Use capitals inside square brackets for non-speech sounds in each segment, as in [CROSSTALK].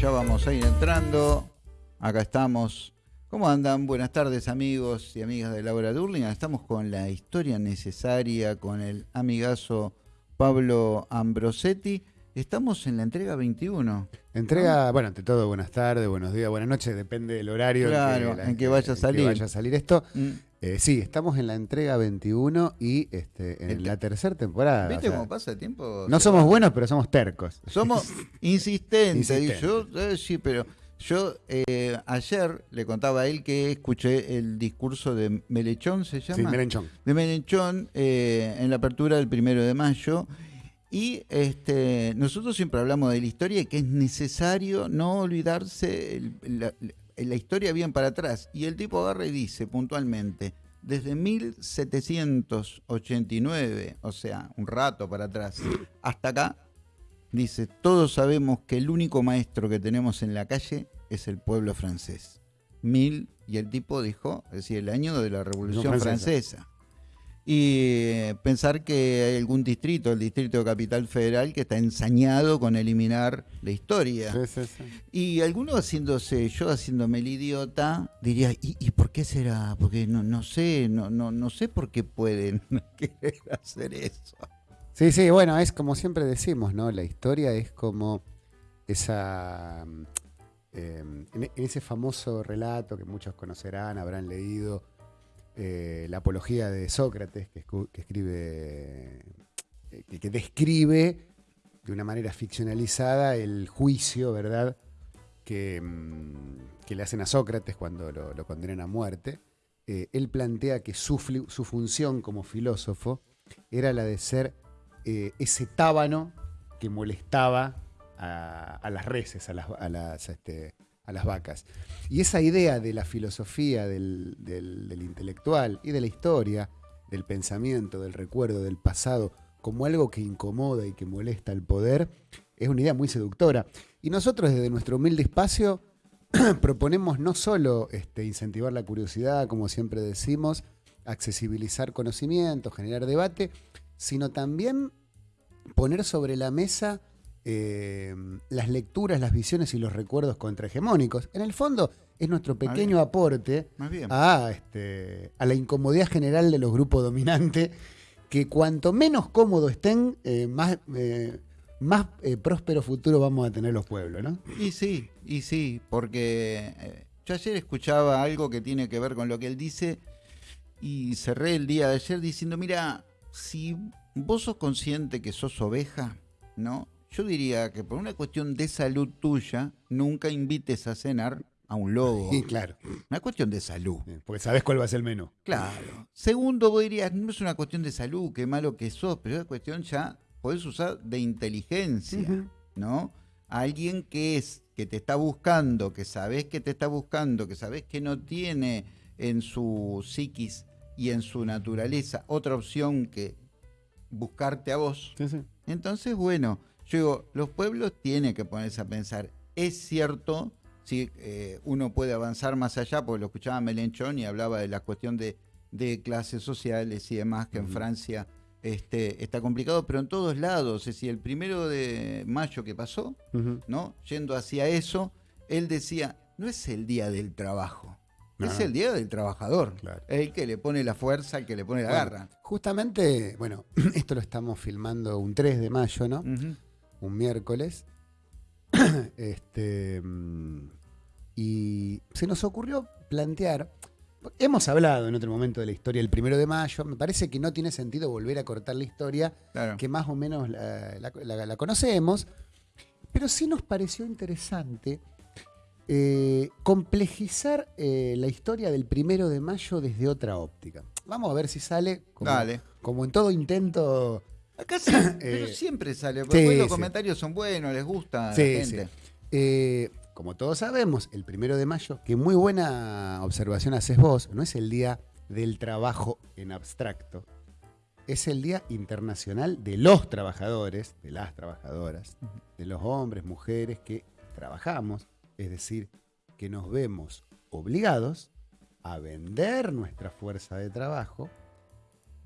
ya vamos a ir entrando. Acá estamos. ¿Cómo andan? Buenas tardes amigos y amigas de Laura Durling. Estamos con la historia necesaria con el amigazo Pablo Ambrosetti. Estamos en la entrega 21. Entrega, bueno, ante todo, buenas tardes, buenos días, buenas noches, depende del horario Claro, en, que, en que vaya a salir. vaya a salir esto. Mm. Eh, sí, estamos en la entrega 21 y este, en Ent- la tercera temporada. ¿Viste o sea, cómo pasa el tiempo? no somos buenos, pero somos tercos. Somos [LAUGHS] insistentes. Yo, eh, sí, pero yo eh, ayer le contaba a él que escuché el discurso de Melechón, ¿se llama? Sí, merenchón. de Melechón eh, en la apertura del primero de mayo. Y este, nosotros siempre hablamos de la historia y que es necesario no olvidarse el- la, la historia bien para atrás. Y el tipo agarra y dice puntualmente, desde 1789, o sea, un rato para atrás, hasta acá, dice, todos sabemos que el único maestro que tenemos en la calle es el pueblo francés. Mil, y el tipo dijo, es decir, el año de la Revolución Francesa. Francesa. Y eh, pensar que hay algún distrito, el distrito de Capital Federal, que está ensañado con eliminar la historia. Sí, sí, sí. Y alguno haciéndose, yo haciéndome el idiota, diría, ¿y, y por qué será? Porque no, no sé, no, no, no sé por qué pueden [LAUGHS] querer hacer eso. Sí, sí, bueno, es como siempre decimos, ¿no? La historia es como esa. mm, eh, en, en ese famoso relato que muchos conocerán, habrán leído, eh, la apología de Sócrates, que, escribe. eh, que, describe de una manera ficcionalizada el juicio, ¿verdad? Que, mm, le hacen a Sócrates cuando lo, condenan a muerte. Eh, él plantea que su, su función como filósofo era la de ser ese tábano que molestaba a, las reses, a las, a, las, este, a las vacas. Y esa idea de la filosofía, del, intelectual y de la historia, del pensamiento, del recuerdo, del pasado, como algo que incomoda y que molesta al poder, es una idea muy seductora. Y nosotros desde nuestro humilde espacio [CLEARS THROAT] proponemos no solo este, incentivar la curiosidad, como siempre decimos, accesibilizar conocimiento, generar debate, sino también poner sobre la mesa eh, las lecturas, las visiones y los recuerdos contrahegemónicos. En el fondo es nuestro pequeño aporte Más bien. a, este, a la incomodidad general de los grupos dominantes, que cuanto menos cómodos estén, eh, más, eh, más eh, próspero futuro vamos a tener los pueblos, ¿no? Y sí, y sí, porque yo ayer escuchaba algo que tiene que ver con lo que él dice y cerré el día de ayer diciendo, mira, si vos sos consciente que sos oveja, ¿no? Yo diría que por una cuestión de salud tuya, nunca invites a cenar a un lobo. [LAUGHS] Y claro, Una cuestión de salud. porque sabes cuál va a ser el menú. Claro. Segundo, vos dirías, no es una cuestión de salud, qué malo que sos, pero es una cuestión ya, podés usar de inteligencia. ¿no? Alguien que es, que te está buscando, que sabés que te está buscando, que sabés que no tiene en su psiquis y en su naturaleza otra opción que buscarte a vos. Sí, sí. Entonces, bueno, yo digo, los pueblos tienen que ponerse a pensar. Es cierto, si uno puede avanzar más allá, porque lo escuchaba Melenchón y hablaba de la cuestión de, de clases sociales y demás, que en. Francia este, está complicado, pero en todos lados. Es decir, el primero de mayo que pasó. ¿no? Yendo hacia eso, él decía, no es el día del trabajo, No, es no. el día del trabajador. Claro. El que le pone la fuerza, el que le pone la Bueno, garra. Justamente, bueno, [CLEARS THROAT] esto lo estamos filmando un 3 de mayo, ¿no? Un miércoles. [COUGHS] este, mm, y se nos ocurrió plantear. Hemos hablado en otro momento de la historia del primero de mayo. Me parece que no tiene sentido volver a cortar la historia, Claro. que más o menos la, la- la- la conocemos. Pero sí nos pareció interesante eh, complejizar eh, la historia del primero de mayo desde otra óptica. Vamos a ver si sale como, Dale. como en todo intento. Acá sí, pero [COUGHS] Eh, siempre sale. Porque sí, los sí. comentarios son buenos, les gusta a Sí, la gente. Eh, como todos sabemos, el primero de mayo, que muy buena observación haces vos, no es el día del trabajo en abstracto, es el Día Internacional de los Trabajadores, de las trabajadoras, de los hombres, mujeres que trabajamos, es decir, que nos vemos obligados a vender nuestra fuerza de trabajo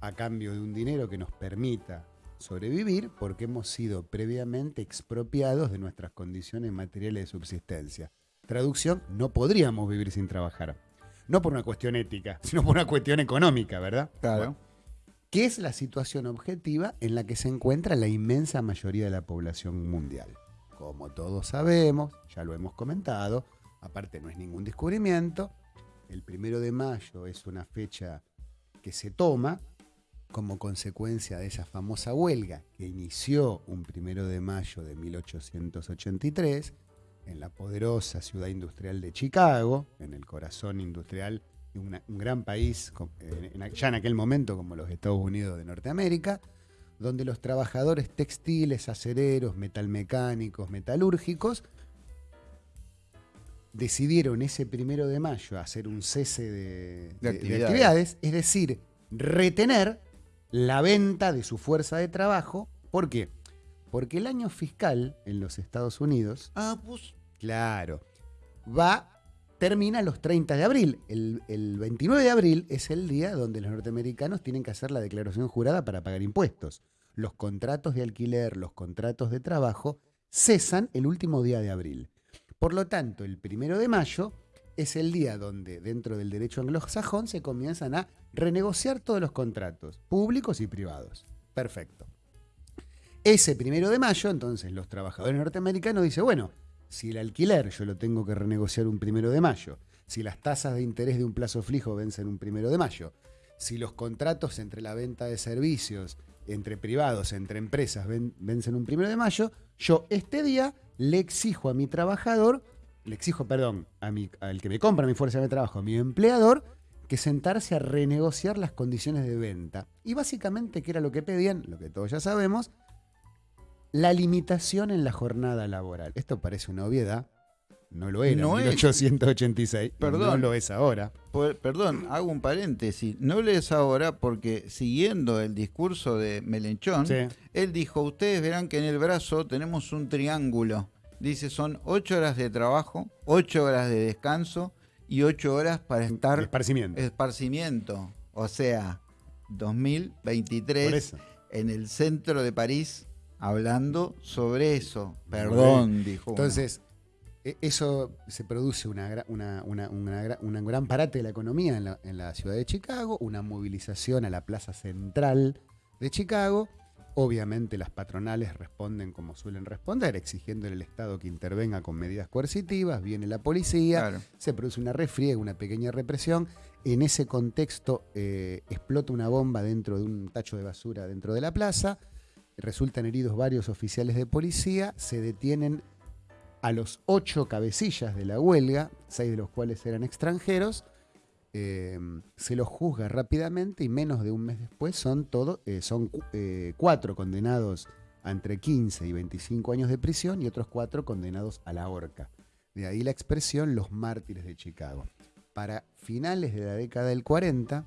a cambio de un dinero que nos permita sobrevivir porque hemos sido previamente expropiados de nuestras condiciones materiales de subsistencia. Traducción, no podríamos vivir sin trabajar. No por una cuestión ética, [LAUGHS] sino por una cuestión económica, ¿verdad? Claro. ¿Qué es la situación objetiva en la que se encuentra la inmensa mayoría de la población mundial. Como todos sabemos, ya lo hemos comentado, aparte no es ningún descubrimiento, el primero de mayo es una fecha que se toma como consecuencia de esa famosa huelga que inició un primero de mayo de 1883 en la poderosa ciudad industrial de Chicago, en el corazón industrial de un gran país, ya en aquel momento como los Estados Unidos de Norteamérica, donde los trabajadores textiles, acereros, metalmecánicos, metalúrgicos, decidieron ese primero de mayo hacer un cese de, actividades. es decir, retener la venta de su fuerza de trabajo. ¿Por qué? Porque el año fiscal en los Estados Unidos. Ah, pues. Claro. Va, termina los 30 de abril. El, el 29 de abril es el día donde los norteamericanos tienen que hacer la declaración jurada para pagar impuestos. Los contratos de alquiler, los contratos de trabajo cesan el último día de abril. Por lo tanto, el primero de mayo es el día donde dentro del derecho anglosajón se comienzan a renegociar todos los contratos, públicos y privados. Perfecto. Ese primero de mayo, entonces los trabajadores norteamericanos dicen, bueno, si el alquiler yo lo tengo que renegociar un primero de mayo, si las tasas de interés de un plazo fijo vencen un primero de mayo, si los contratos entre la venta de servicios, entre privados, entre empresas vencen un primero de mayo, yo este día le exijo a mi trabajador, le exijo, perdón, a mi, al que me compra mi fuerza de trabajo, a mi empleador, que sentarse a renegociar las condiciones de venta. Y básicamente, ¿qué era lo que pedían? Lo que todos ya sabemos, la limitación en la jornada laboral. Esto parece una obviedad, no lo era en 1886, perdón, no lo es ahora. perdón, hago un paréntesis. No lo es ahora porque siguiendo el discurso de Melenchón, él dijo, ustedes verán que en el brazo tenemos un triángulo. Dice, son ocho horas de trabajo, ocho horas de descanso y ocho horas para estar... Esparcimiento. Esparcimiento. O sea, 2023 en el centro de París hablando sobre eso. Perdón, dijo. Entonces, e, eso se produce una, un gran parate de la economía en la, ciudad de Chicago, una movilización a la plaza central de Chicago. Obviamente las patronales responden como suelen responder, exigiendo al Estado que intervenga con medidas coercitivas, viene la policía, se produce una refriega, una pequeña represión. En ese contexto eh, explota una bomba dentro de un tacho de basura dentro de la plaza, resultan heridos varios oficiales de policía, se detienen a los ocho cabecillas de la huelga, seis de los cuales eran extranjeros, em, se los juzga rápidamente y menos de un mes después son, todo, eh, son eh, cuatro condenados a entre 15 y 25 años de prisión y otros cuatro condenados a la horca. De ahí la expresión los mártires de Chicago. Para finales de la década del 40,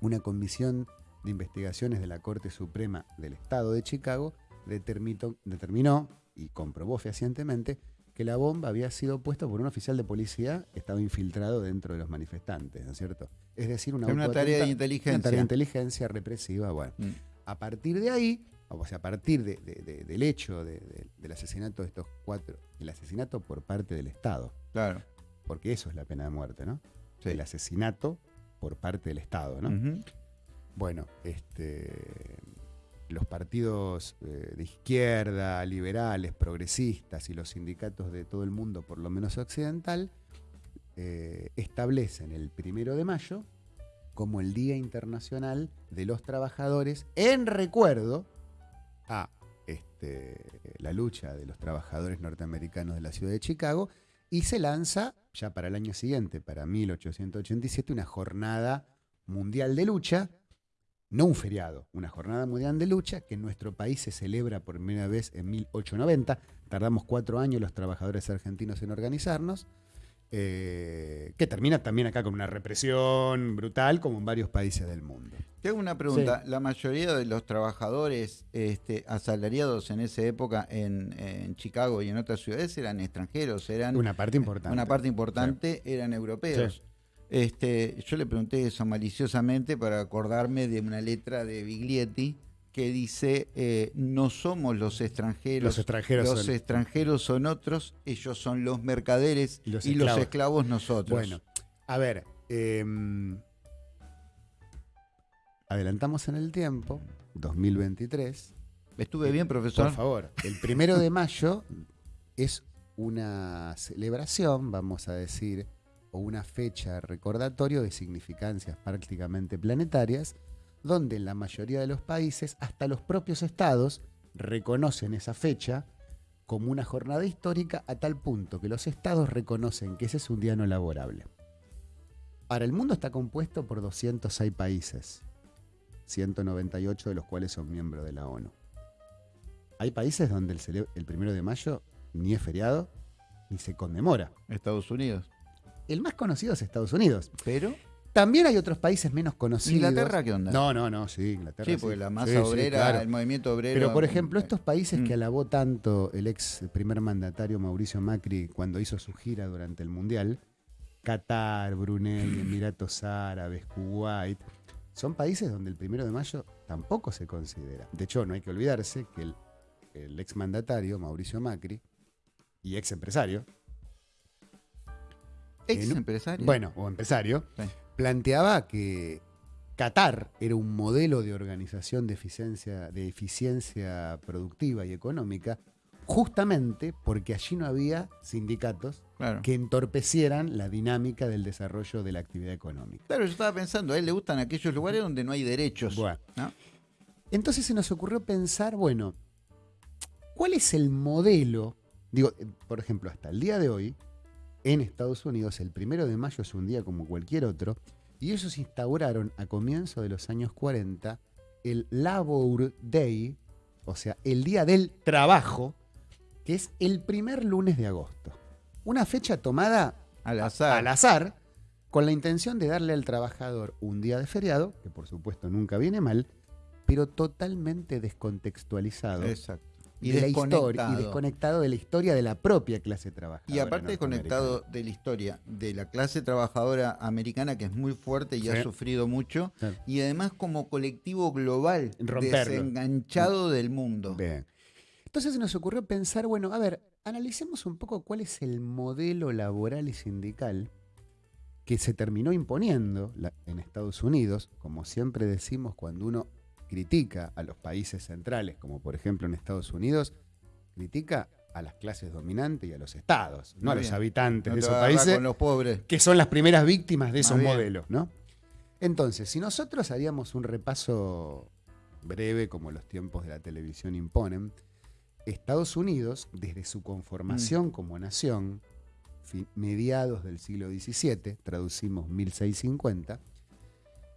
una comisión de investigaciones de la Corte Suprema del Estado de Chicago determinó, determinó y comprobó fehacientemente que la bomba había sido puesta por un oficial de policía que estaba infiltrado dentro de los manifestantes, ¿no es cierto? Es decir, una, tarea de inteligencia. Una tarea de inteligencia represiva. Bueno, mm. a partir de ahí, o sea, a partir del hecho del asesinato de estos cuatro, el asesinato por parte del Estado. Claro. Porque eso es la pena de muerte, ¿no? El asesinato por parte del Estado, ¿no? Bueno, este los partidos eh, de izquierda, liberales, progresistas y los sindicatos de todo el mundo, por lo menos occidental, eh, establecen el primero de mayo como el Día Internacional de los Trabajadores en recuerdo a este, la lucha de los trabajadores norteamericanos de la ciudad de Chicago y se lanza ya para el año siguiente, para 1887, una jornada mundial de lucha no un feriado, una jornada mundial de lucha que en nuestro país se celebra por primera vez en 1890. Tardamos cuatro años los trabajadores argentinos en organizarnos, eh, que termina también acá con una represión brutal como en varios países del mundo. Tengo una pregunta. La mayoría de los trabajadores este, asalariados en esa época en, Chicago y en otras ciudades eran extranjeros, eran una parte importante. Una parte importante eran europeos. Este, yo le pregunté eso maliciosamente para acordarme de una letra de Biglietti que dice, eh, no somos los extranjeros, Los extranjeros los son- extranjeros son otros, ellos son los mercaderes Y los y los esclavos. nosotros. Bueno, a ver, em, adelantamos en el tiempo, 2023. ¿Estuve bien, profesor? Por favor, el primero de mayo es una celebración, vamos a decir, o una fecha recordatorio de significancias prácticamente planetarias, donde en la mayoría de los países, hasta los propios estados, reconocen esa fecha como una jornada histórica a tal punto que los estados reconocen que ese es un día no laborable. Ahora, el mundo está compuesto por 206 países, 198 de los cuales son miembros de la ONU. Hay países donde el, el primero de mayo ni es feriado ni se conmemora. Estados Unidos. El más conocido es Estados Unidos. Pero, También hay otros países menos conocidos. ¿Inglaterra qué onda? No, no, no, sí, Inglaterra. sí, porque la masa Sí, sí, obrera, claro. el movimiento obrero. Pero, por ejemplo, estos países Mm. que alabó tanto el ex primer mandatario Mauricio Macri cuando hizo su gira durante el Mundial, Qatar, Brunei, Emiratos Árabes, Kuwait, son países donde el primero de mayo tampoco se considera. De hecho, no hay que olvidarse que el, el ex mandatario Mauricio Macri y ex empresario, Ex en un- empresario. bueno, o empresario, Sí. planteaba que Qatar era un modelo de organización de eficiencia, de eficiencia productiva y económica, justamente porque allí no había sindicatos claro. que entorpecieran la dinámica del desarrollo de la actividad económica. Claro, yo estaba pensando, a él le gustan aquellos lugares donde no hay derechos. Bueno, ¿no? entonces se nos ocurrió pensar, bueno, ¿cuál es el modelo? Digo, eh, por ejemplo, hasta el día de hoy, en Estados Unidos, el primero de mayo es un día como cualquier otro, y ellos instauraron a comienzos de los años 40 el Labor Day, o sea, el día del trabajo, que es el primer lunes de agosto. Una fecha tomada Al azar. al azar, con la intención de darle al trabajador un día de feriado, que por supuesto nunca viene mal, pero totalmente descontextualizado Exacto. Y de la historia y desconectado. de la historia de la propia clase trabajadora. Y aparte desconectado de la historia de la clase trabajadora americana, que es muy fuerte y ha sufrido mucho, y además como colectivo global, Romperlo. desenganchado del mundo. Bien. Entonces se nos ocurrió pensar, bueno, a ver, analicemos un poco cuál es el modelo laboral y sindical que se terminó imponiendo en Estados Unidos, como siempre decimos cuando uno critica a los países centrales, como por ejemplo en Estados Unidos, critica a las clases dominantes y a los estados, no Muy a los bien. habitantes No de esos países con los pobres. que son las primeras víctimas de esos modelos, ¿no? Entonces, si nosotros haríamos un repaso breve, como los tiempos de la televisión imponen, Estados Unidos, desde su Mm. conformación como nación, mediados del siglo XVII, traducimos 1650,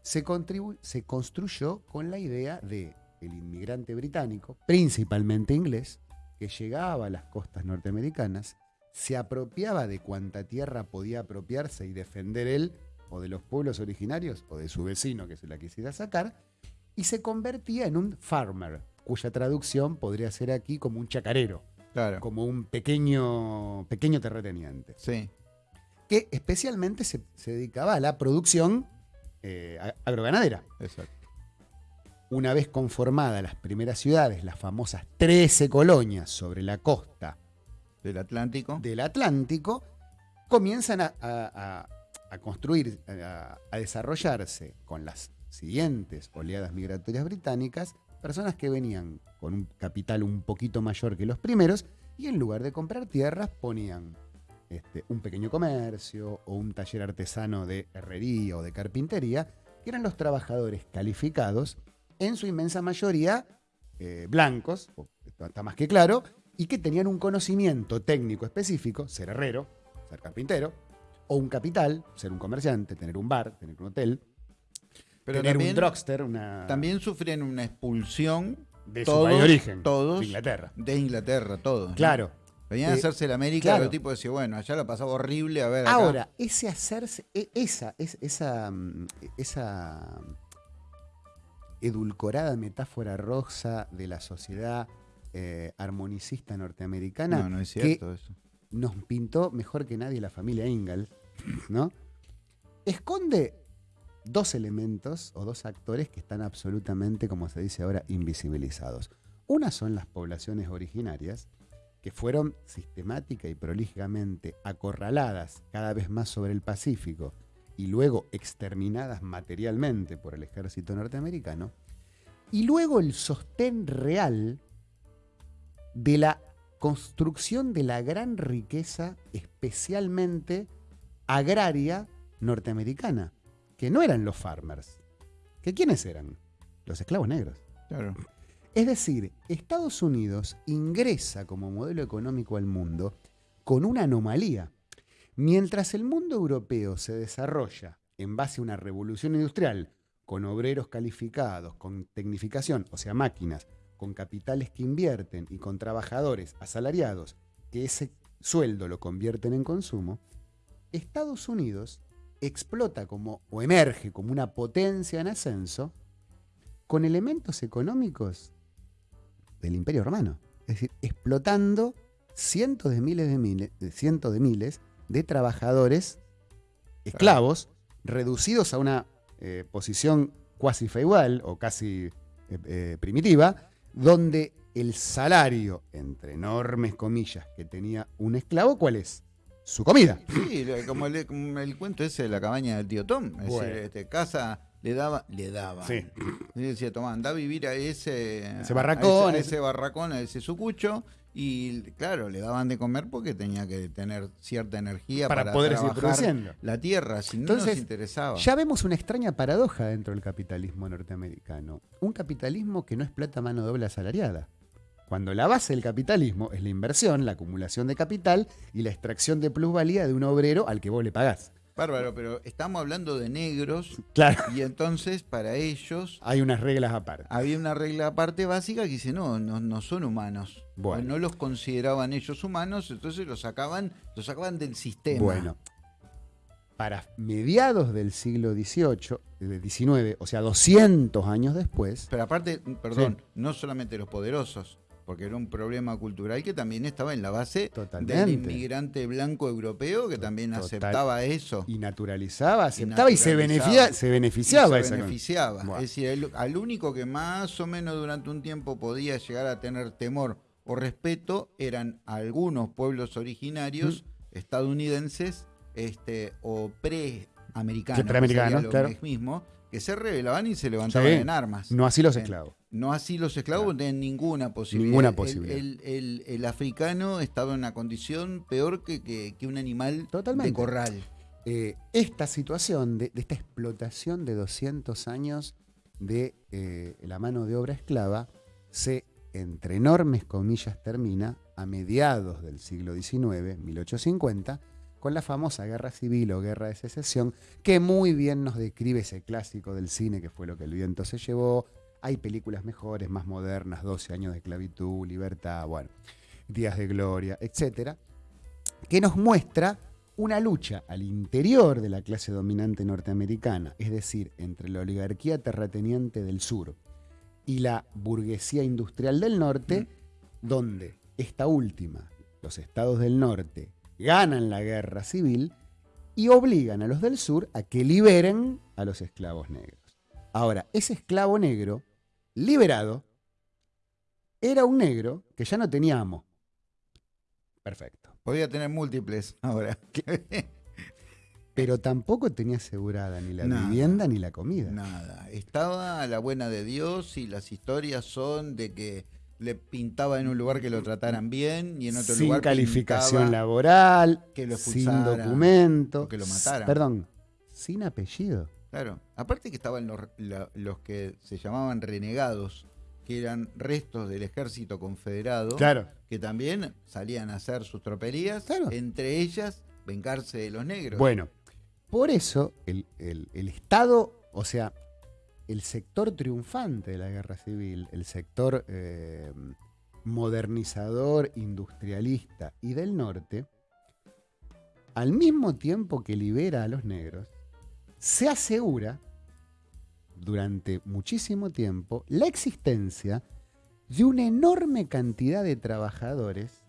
se, construyó con la idea de el inmigrante británico, principalmente inglés, que llegaba a las costas norteamericanas, se apropiaba de cuanta tierra podía apropiarse y defender él, o de los pueblos originarios, o de su vecino que se la quisiera sacar, y se convertía en un farmer, cuya traducción podría ser aquí como un chacarero, Claro. como un pequeño, pequeño terrateniente, Sí. que especialmente se, se dedicaba a la producción eh, agroganadera. Exacto. Una vez conformadas las primeras ciudades, las famosas 13 colonias sobre la costa Del Atlántico. del Atlántico, comienzan a, a- a- a construir, a, a desarrollarse con las siguientes oleadas migratorias británicas, personas que venían con un capital un poquito mayor que los primeros y en lugar de comprar tierras ponían este, un pequeño comercio o un taller artesano de herrería o de carpintería, que eran los trabajadores calificados, en su inmensa mayoría eh, blancos, está más que claro, y que tenían un conocimiento técnico específico, ser herrero, ser carpintero, o un capital, ser un comerciante, tener un bar, tener un hotel, Pero tener también, un drugster, una... también sufren una expulsión de su país de origen, todos de Inglaterra. de Inglaterra, todos. ¿no? Venían a Eh, hacerse la América, claro. pero el tipo decía, bueno, allá la pasaba horrible, a ver. acá. Ahora, ese hacerse, e- esa, es- esa, mm, esa edulcorada metáfora rosa de la sociedad eh, armonicista norteamericana No, no es que cierto eso. nos pintó mejor que nadie la familia Ingalls, ¿no? Esconde dos elementos o dos actores que están absolutamente, como se dice ahora, invisibilizados. Una son las poblaciones originarias, que fueron sistemática y prolijamente acorraladas cada vez más sobre el Pacífico y luego exterminadas materialmente por el ejército norteamericano, y luego el sostén real de la construcción de la gran riqueza, especialmente agraria norteamericana, que no eran los farmers. ¿Que quiénes eran? Los esclavos negros. Claro. Es decir, Estados Unidos ingresa como modelo económico al mundo con una anomalía. Mientras el mundo europeo se desarrolla en base a una revolución industrial, con obreros calificados, con tecnificación, o sea, máquinas, con capitales que invierten y con trabajadores asalariados que ese sueldo lo convierten en consumo, Estados Unidos explota como o emerge como una potencia en ascenso con elementos económicos del Imperio Romano. Es decir, explotando cientos de miles de miles, de cientos de miles de trabajadores esclavos reducidos a una eh, posición cuasi feudal o casi eh, eh, primitiva, donde el salario, entre enormes comillas, que tenía un esclavo, ¿cuál es? Su comida. Sí, como el, como el cuento ese de la cabaña del tío Tom. Es Bueno. decir, este, casa le daba, le daba. Sí. Y decía, tomá, anda a vivir a ese, Ese barracón, a ese, a ese- ese barracón, a ese sucucho. Y claro, le daban de comer porque tenía que tener cierta energía Para para, poder seguir trabajar produciendo. la tierra, si no Entonces, nos interesaba. Ya vemos una extraña paradoja dentro del capitalismo norteamericano. Un capitalismo que no explota mano de obra asalariada. Cuando la base del capitalismo es la inversión, la acumulación de capital y la extracción de plusvalía de un obrero al que vos le pagás. Bárbaro, pero estamos hablando de negros Claro. y entonces para ellos Hay unas reglas aparte. había una regla aparte básica que dice, no, no, no son humanos. Bueno. No los consideraban ellos humanos, entonces los sacaban, los sacaban del sistema. Bueno, para mediados del siglo XVIII, eh, XIX, o sea, 200 años después, Pero aparte, perdón, no solamente los poderosos, porque era un problema cultural que también estaba en la base Totalmente. del inmigrante blanco europeo que también aceptaba eso. y naturalizaba, aceptaba y, se, naturalizaba. beneficia- se beneficiaba. Y se beneficiaba. Bueno. Es decir, el- al único que más o menos durante un tiempo podía llegar a tener temor o respeto eran algunos pueblos originarios Mm. estadounidenses este, o pre-americanos, lo claro. mismo, que se rebelaban y se levantaban Sí. en armas. No así los esclavos. No así los esclavos no tenían ninguna posibilidad. Ninguna El- posibilidad. El, el- el africano estaba en una condición peor que, que- que un animal Totalmente. de corral. Eh, esta situación de, de esta explotación de 200 años de eh, la mano de obra esclava se, entre enormes comillas, termina a mediados del siglo XIX, 1850, con la famosa guerra civil o guerra de secesión, que muy bien nos describe ese clásico del cine que fue lo que el viento se llevó. Hay películas mejores, más modernas, 12 años de esclavitud, libertad, bueno, días de gloria, etcétera, que nos muestra una lucha al interior de la clase dominante norteamericana, es decir, entre la oligarquía terrateniente del sur y la burguesía industrial del norte, donde esta última, los estados del norte, ganan la guerra civil y obligan a los del sur a que liberen a los esclavos negros. Ahora, ese esclavo negro, liberado, era un negro que ya no tenía amo. Perfecto. Podía tener múltiples ahora. [LAUGHS] Pero tampoco tenía asegurada ni la Nada. vivienda ni la comida. Nada. Estaba a la buena de Dios y las historias son de que le pintaba en un lugar que lo trataran bien y en otro sin lugar calificación pintaba laboral, que lo sin documento, que lo mataran. Perdón, sin apellido. Claro. Aparte que estaban los, la- los que se llamaban renegados, que eran restos del ejército confederado, Claro. que también salían a hacer sus tropelías, Claro. entre ellas vengarse de los negros. Bueno, por eso el, el- el Estado, o sea, el sector triunfante de la guerra civil, el sector eh, modernizador, industrialista y del norte, al mismo tiempo que libera a los negros, se asegura durante muchísimo tiempo la existencia de una enorme cantidad de trabajadores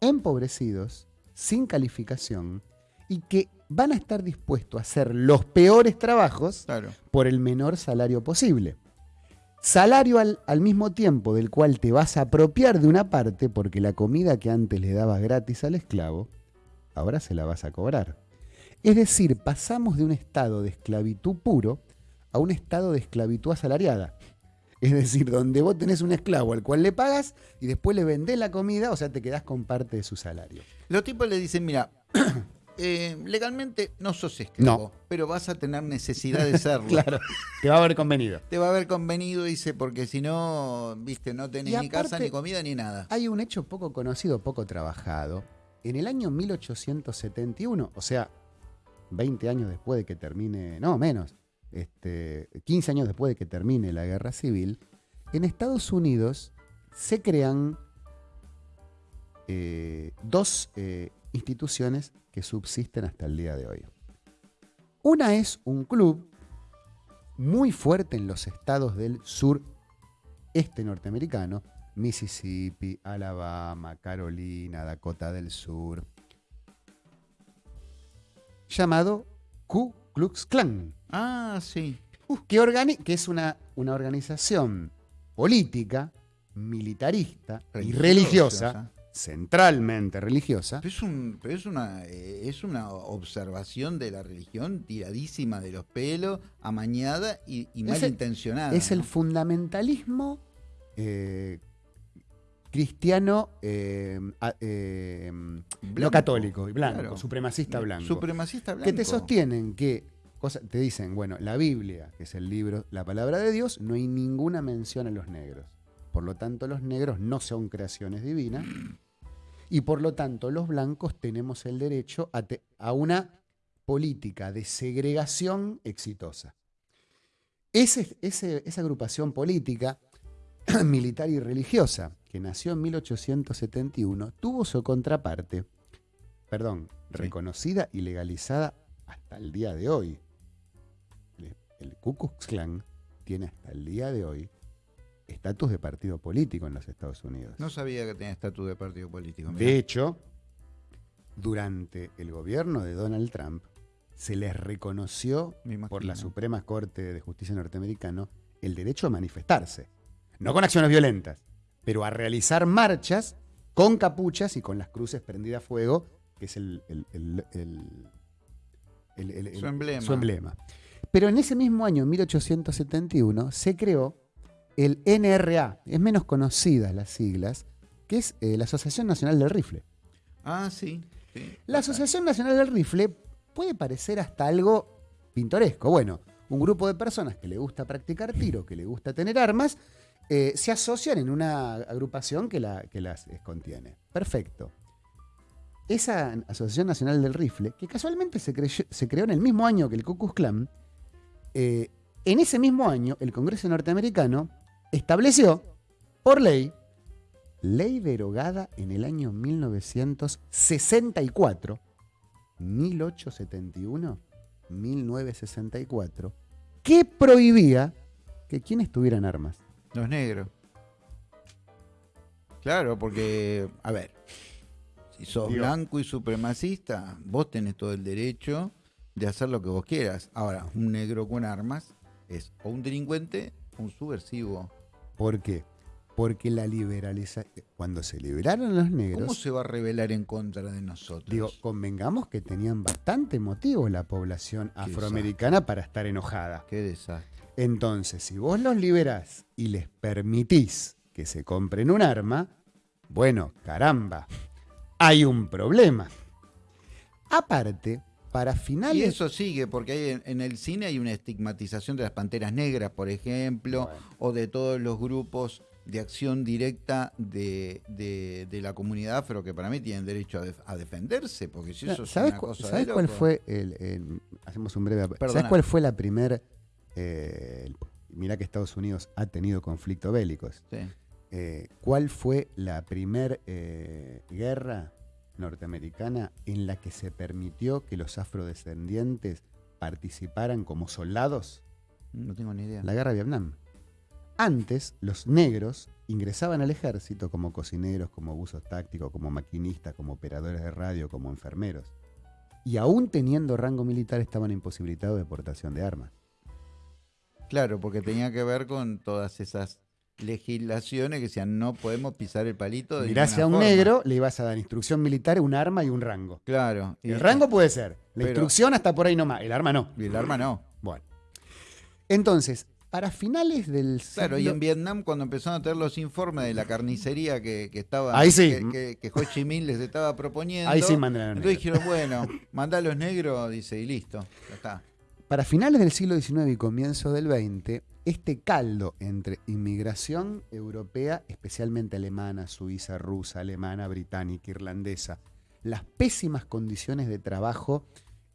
empobrecidos, sin calificación, y que van a estar dispuestos a hacer los peores trabajos Claro. por el menor salario posible. Salario al, al mismo tiempo del cual te vas a apropiar de una parte porque la comida que antes le dabas gratis al esclavo, ahora se la vas a cobrar. Es decir, pasamos de un estado de esclavitud puro a un estado de esclavitud asalariada. Es decir, donde vos tenés un esclavo al cual le pagas y después le vendés la comida, o sea, te quedás con parte de su salario. Los tipos le dicen, mira, [COUGHS] eh, legalmente no sos esclavo, No. pero vas a tener necesidad de serlo. [LAUGHS] Claro, te va a haber convenido. Te va a haber convenido, dice, porque si no, viste, no tenés Y ni casa, ni comida, ni nada. Hay un hecho poco conocido, poco trabajado. En el año 1871, o sea, 20 años después de que termine, no, menos, este, 15 años después de que termine la guerra civil, en Estados Unidos se crean eh, dos eh, instituciones que subsisten hasta el día de hoy. Una es un club muy fuerte en los estados del sur este norteamericano, Mississippi, Alabama, Carolina, Dakota del Sur, llamado Ku Klux Klan, Ah, sí. que, organi- que es una, una organización política, militarista y religiosa, centralmente religiosa, Pero es, un, pero es, una, eh, es una observación de la religión tiradísima de los pelos, amañada y, y Es el- malintencionada. es el fundamentalismo eh, cristiano eh, a- eh, no Blanco, católico y blanco, claro. supremacista blanco. Supremacista blanco. que te sostienen que cosa- te dicen, bueno, la Biblia, que es el libro, la palabra de Dios, no hay ninguna mención a los negros. Por lo tanto, los negros no son creaciones divinas. Y por lo tanto, los blancos tenemos el derecho a, te- a una política de segregación exitosa. Ese- ese- esa agrupación política, [CLEARS THROAT] militar y religiosa, que nació en 1871, tuvo su contraparte, perdón, Sí. reconocida y legalizada hasta el día de hoy. El, el Ku Klux Klan tiene hasta el día de hoy estatus de partido político en los Estados Unidos. No sabía que tenía estatus de partido político. mirá. De hecho, durante el gobierno de Donald Trump, se les reconoció por la. Suprema Corte de Justicia norteamericana el derecho a manifestarse. No con acciones violentas, pero a realizar marchas con capuchas y con las cruces prendidas a fuego, que es el, Su emblema. su emblema. Pero en ese mismo año, en 1871, se creó el NRA, es menos conocida las siglas, que es eh, la Asociación Nacional del Rifle. Ah, sí. sí. La Asociación Nacional del Rifle puede parecer hasta algo pintoresco. Bueno, un grupo de personas que le gusta practicar tiro, que le gusta tener armas, eh, se asocian en una agrupación que, la- que las eh, contiene. Perfecto. Esa Asociación Nacional del Rifle, que casualmente se creó en el mismo año que el Ku Klux Klan, eh, en ese mismo año el Congreso norteamericano estableció por ley, ley derogada en el año 1964, 1871, 1964, que prohibía que quienes tuvieran armas. Los negros. Claro, porque, a ver, si sos Digo- blanco y supremacista, vos tenés todo el derecho de hacer lo que vos quieras. Ahora, un negro con armas es o un delincuente o un subversivo. ¿Por qué? Porque la liberalización, cuando se liberaron los ¿Cómo negros, se va a rebelar en contra de nosotros? digo, convengamos que tenían bastante motivo la población afroamericana para estar enojada. Qué desastre. Entonces, si vos los liberás y les permitís que se compren un arma, bueno, caramba, hay un problema. Aparte, para Y finales... eso sigue, porque hay en, en el cine hay una estigmatización de las panteras negras, por ejemplo, Bueno. o de todos los grupos de acción directa de, de- de la comunidad afro, que para mí tienen derecho a, def- a defenderse, porque si eso es ¿Sabes, una cosa sabes cuál fue el, el- hacemos un breve ¿Sabes Perdona. cuál fue la primer eh, mirá que Estados Unidos ha tenido conflictos bélicos. Sí. Eh, ¿Cuál fue la primer eh, guerra norteamericana en la que se permitió que los afrodescendientes participaran como soldados? No tengo ni idea. La guerra de Vietnam. Antes, los negros ingresaban al ejército como cocineros, como buzos tácticos, como maquinistas, como operadores de radio, como enfermeros. y aún teniendo rango militar estaban imposibilitados de portación de armas. Claro, porque tenía que ver con todas esas legislaciones que decían no podemos pisar el palito. De Mirás a un negro, le ibas a dar instrucción militar, un arma y un rango. Claro. el rango puede ser. La instrucción hasta por ahí nomás. El arma no. Y el arma no. Bueno. Entonces, para finales del Claro, y en Vietnam cuando empezaron a tener los informes de la carnicería que, estaba Ahí sí. que, que, Ho Chi Minh les estaba proponiendo. Ahí sí mandaron. Entonces dijeron, bueno, manda a los negros, dice, y listo, ya está. Para finales del siglo XIX y comienzo del XX, este caldo entre inmigración europea, especialmente alemana, suiza, rusa, alemana, británica, irlandesa, las pésimas condiciones de trabajo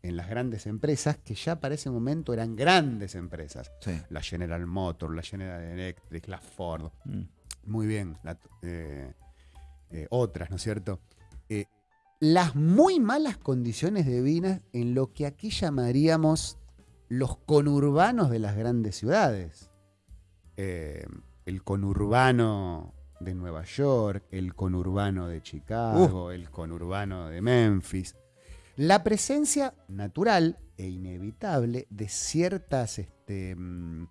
en las grandes empresas, que ya para ese momento eran grandes empresas. La General Motors, la General Electric, la Ford. Mm. Muy bien, eh, eh, otras, ¿no es cierto? Eh, las muy malas condiciones de vida en lo que aquí llamaríamos los conurbanos de las grandes ciudades. el conurbano de Nueva York, el conurbano de Chicago, el conurbano de Memphis. La presencia natural e inevitable de ciertas este, mm,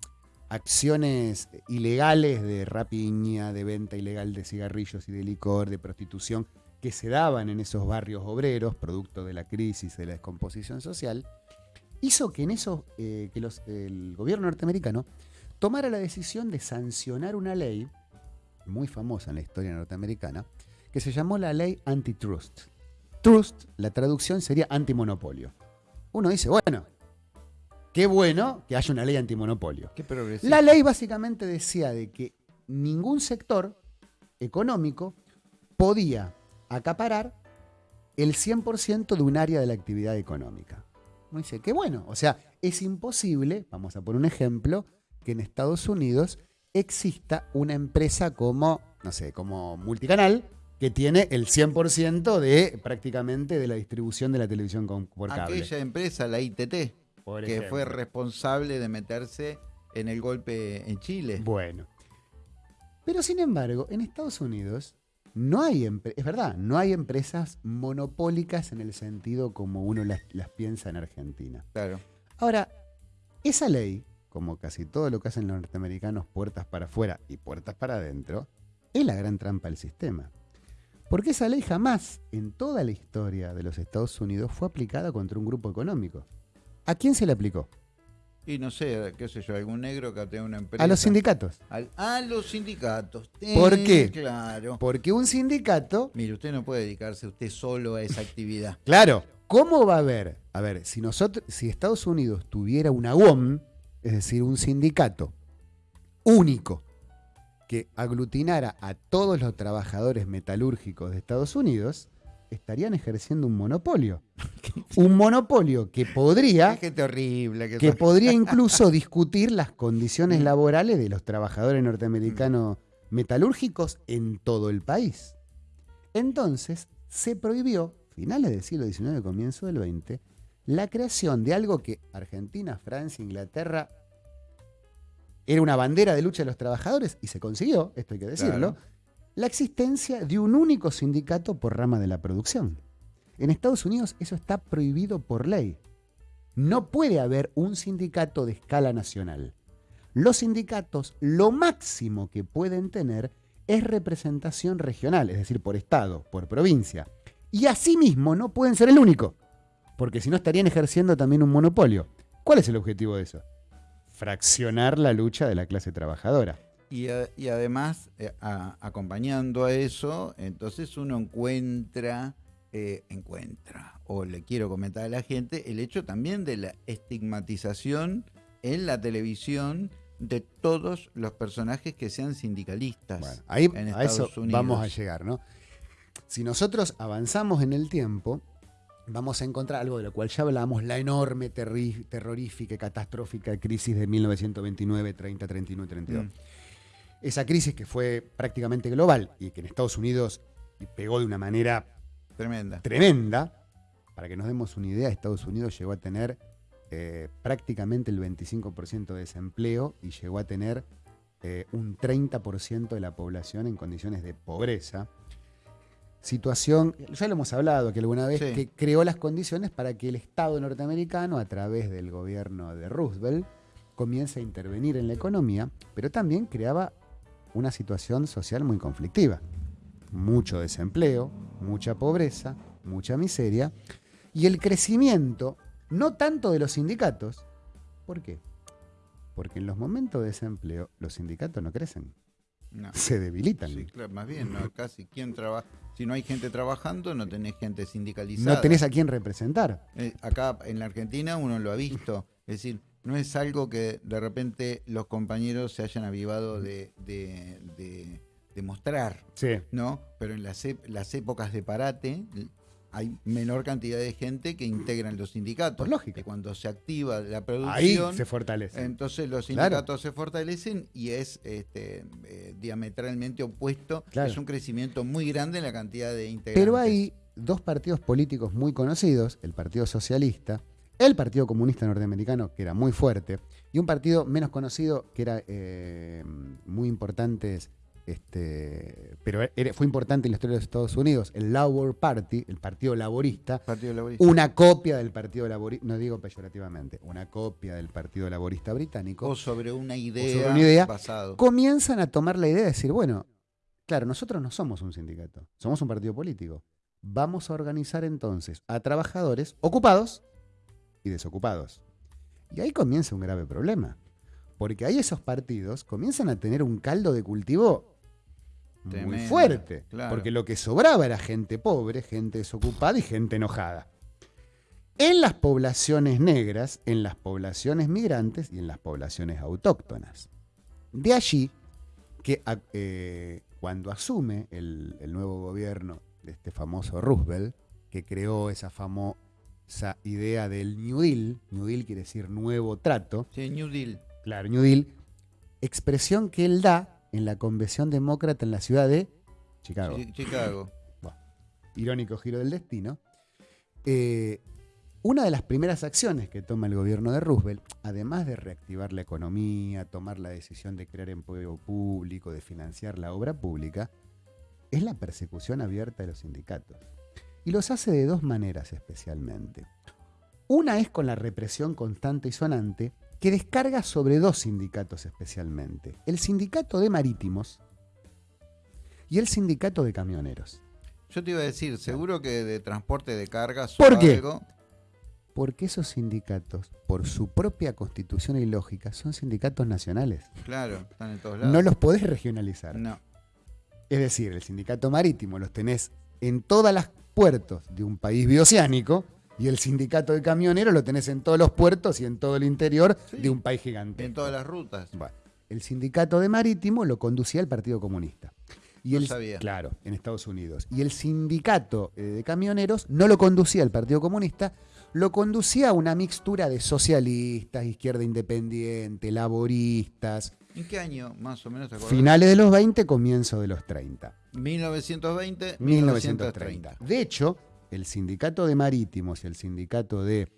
acciones ilegales de rapiña, de venta ilegal de cigarrillos y de licor, de prostitución, que se daban en esos barrios obreros, producto de la crisis, de la descomposición social, hizo que en eso, eh, que el gobierno norteamericano tomara la decisión de sancionar una ley muy famosa en la historia norteamericana, que se llamó la ley antitrust. Trust, la traducción sería antimonopolio. Uno dice, bueno, qué bueno que haya una ley antimonopolio. la ley básicamente decía de que ningún sector económico podía acaparar el 100% de un área de la actividad económica. Uno dice, qué bueno, o sea, es imposible, vamos a poner un ejemplo, que en Estados Unidos exista una empresa como, no sé, como multicanal, que tiene el 100% de prácticamente de la distribución de la televisión por cable. Aquella empresa, la ITT, que fue responsable de meterse en el golpe en Chile. Bueno. Pero sin embargo, en Estados Unidos no hay, es verdad, no hay empresas monopólicas en el sentido como uno las, las piensa en Argentina. Claro. Ahora, esa ley, como casi todo lo que hacen los norteamericanos, puertas para afuera y puertas para adentro, es la gran trampa del sistema. Porque esa ley jamás en toda la historia de los Estados Unidos fue aplicada contra un grupo económico. ¿A quién se le aplicó? Y no sé, qué sé yo, algún negro que tenga una empresa. A los sindicatos. a los sindicatos. ¿Por qué? Claro. Porque un sindicato. Mire, usted no puede dedicarse usted solo a esa actividad. [LAUGHS] claro. ¿Cómo va a haber? A ver, si nosotros, si Estados Unidos tuviera una UOM, es decir, un sindicato único, que aglutinara a todos los trabajadores metalúrgicos de Estados Unidos, estarían ejerciendo un monopolio. [LAUGHS] un monopolio que podría. horrible, que, podría [LAUGHS] incluso discutir las condiciones mm. laborales de los trabajadores norteamericanos metalúrgicos en todo el país. Entonces, se prohibió, finales del siglo XIX, comienzo del XX, la creación de algo que Argentina, Francia, Inglaterra era una bandera de lucha de los trabajadores y se consiguió, esto hay que decirlo, la existencia de un único sindicato por rama de la producción. En Estados Unidos eso está prohibido por ley. No puede haber un sindicato de escala nacional. Los sindicatos lo máximo que pueden tener es representación regional, es decir, por estado, por provincia. Y asimismo no pueden ser el único, porque si no estarían ejerciendo también un monopolio. ¿Cuál es el objetivo de eso? fraccionar la lucha de la clase trabajadora. Y, además, eh, acompañando a eso, entonces uno encuentra, eh, encuentra, o le quiero comentar a la gente, el hecho también de la estigmatización en la televisión de todos los personajes que sean sindicalistas. ahí a eso vamos a llegar, ¿no? Si nosotros avanzamos en el tiempo, vamos a encontrar algo de lo cual ya hablamos, la enorme, terrorífica y catastrófica crisis de 1929, 30, 31 y 32. Esa crisis que fue prácticamente global y que en Estados Unidos pegó de una manera tremenda. tremenda. Para que nos demos una idea, Estados Unidos llegó a tener eh, prácticamente el 25% de desempleo y llegó a tener eh, un 30% de la población en condiciones de pobreza. situación, ya lo hemos hablado que alguna vez, Sí. que creó las condiciones para que el Estado norteamericano, a través del gobierno de Roosevelt, comience a intervenir en la economía, pero también creaba una situación social muy conflictiva. Mucho desempleo, mucha pobreza, mucha miseria, y el crecimiento, no tanto de los sindicatos, ¿por qué? Porque en los momentos de desempleo los sindicatos no crecen, No. se debilitan. Sí, claro, más bien, no, casi quién trabaja. Si no hay gente trabajando, no tenés gente sindicalizada. No tenés a quién representar. Eh, acá en la Argentina uno lo ha visto. Es decir, no es algo que de repente los compañeros se hayan avivado de, de, de- de mostrar, Sí. ¿no? Pero en las, las épocas de parate hay menor cantidad de gente que integran los sindicatos. Lógica. Y cuando se activa la Ahí producción, se fortalece. entonces los Claro. sindicatos se fortalecen y es este, eh, diametralmente opuesto. Claro. Es un crecimiento muy grande en la cantidad de integrantes. Pero hay dos partidos políticos muy conocidos, el Partido Socialista, el Partido Comunista Norteamericano, que era muy fuerte, y un partido menos conocido, que era eh, muy importante, este, pero era- fue importante en la historia de los Estados Unidos, el Labour Party, el Partido Laborista, Partido Laborista. una copia del Partido Laborista, no digo peyorativamente, una copia del Partido Laborista británico. o sobre una idea, sobre una idea, pasado. comienzan a tomar la idea de decir, bueno, claro, nosotros no somos un sindicato, somos un partido político. Vamos a organizar entonces a trabajadores ocupados y desocupados. Y ahí comienza un grave problema, porque ahí esos partidos comienzan a tener un caldo de cultivo muy fuerte, claro. porque lo que sobraba era gente pobre, gente desocupada y gente enojada. En las poblaciones negras, en las poblaciones migrantes y en las poblaciones autóctonas. De allí que eh, cuando asume el, el nuevo gobierno de este famoso Roosevelt, que creó esa famosa idea del New Deal, New Deal quiere decir nuevo trato, Sí, New Deal. claro, New Deal, expresión que él da en la convención demócrata en la ciudad de Chicago Chi- Chicago. irónico giro del destino, eh, una de las primeras acciones que toma el gobierno de Roosevelt, además de reactivar la economía, tomar la decisión de crear empleo público, de financiar la obra pública, es la persecución abierta de los sindicatos. Y los hace de dos maneras especialmente. Una es con la represión constante y sonante que descarga sobre dos sindicatos especialmente. El sindicato de marítimos y el sindicato de camioneros. Yo te iba a decir, seguro que de transporte de cargas ¿Por o qué? algo. Porque esos sindicatos, por su propia constitución y lógica, son sindicatos nacionales. Claro, están en todos lados. No los podés regionalizar. No. Es decir, el sindicato marítimo los tenés en todas las puertos de un país bioceánico y el sindicato de camioneros lo tenés en todos los puertos y en todo el interior Sí. de un país gigante. En todas las rutas. Bueno, el sindicato de marítimo lo conducía el Partido Comunista. Y No el, sabía. Claro, en Estados Unidos. Y el sindicato eh, de camioneros no lo conducía el Partido Comunista, lo conducía una mixtura de socialistas, izquierda independiente, laboristas, ¿En qué año más o menos te acuerdas? finales de los 20, comienzo de los 30. 1920, 1930. 1930. De hecho, el sindicato de marítimos y el sindicato de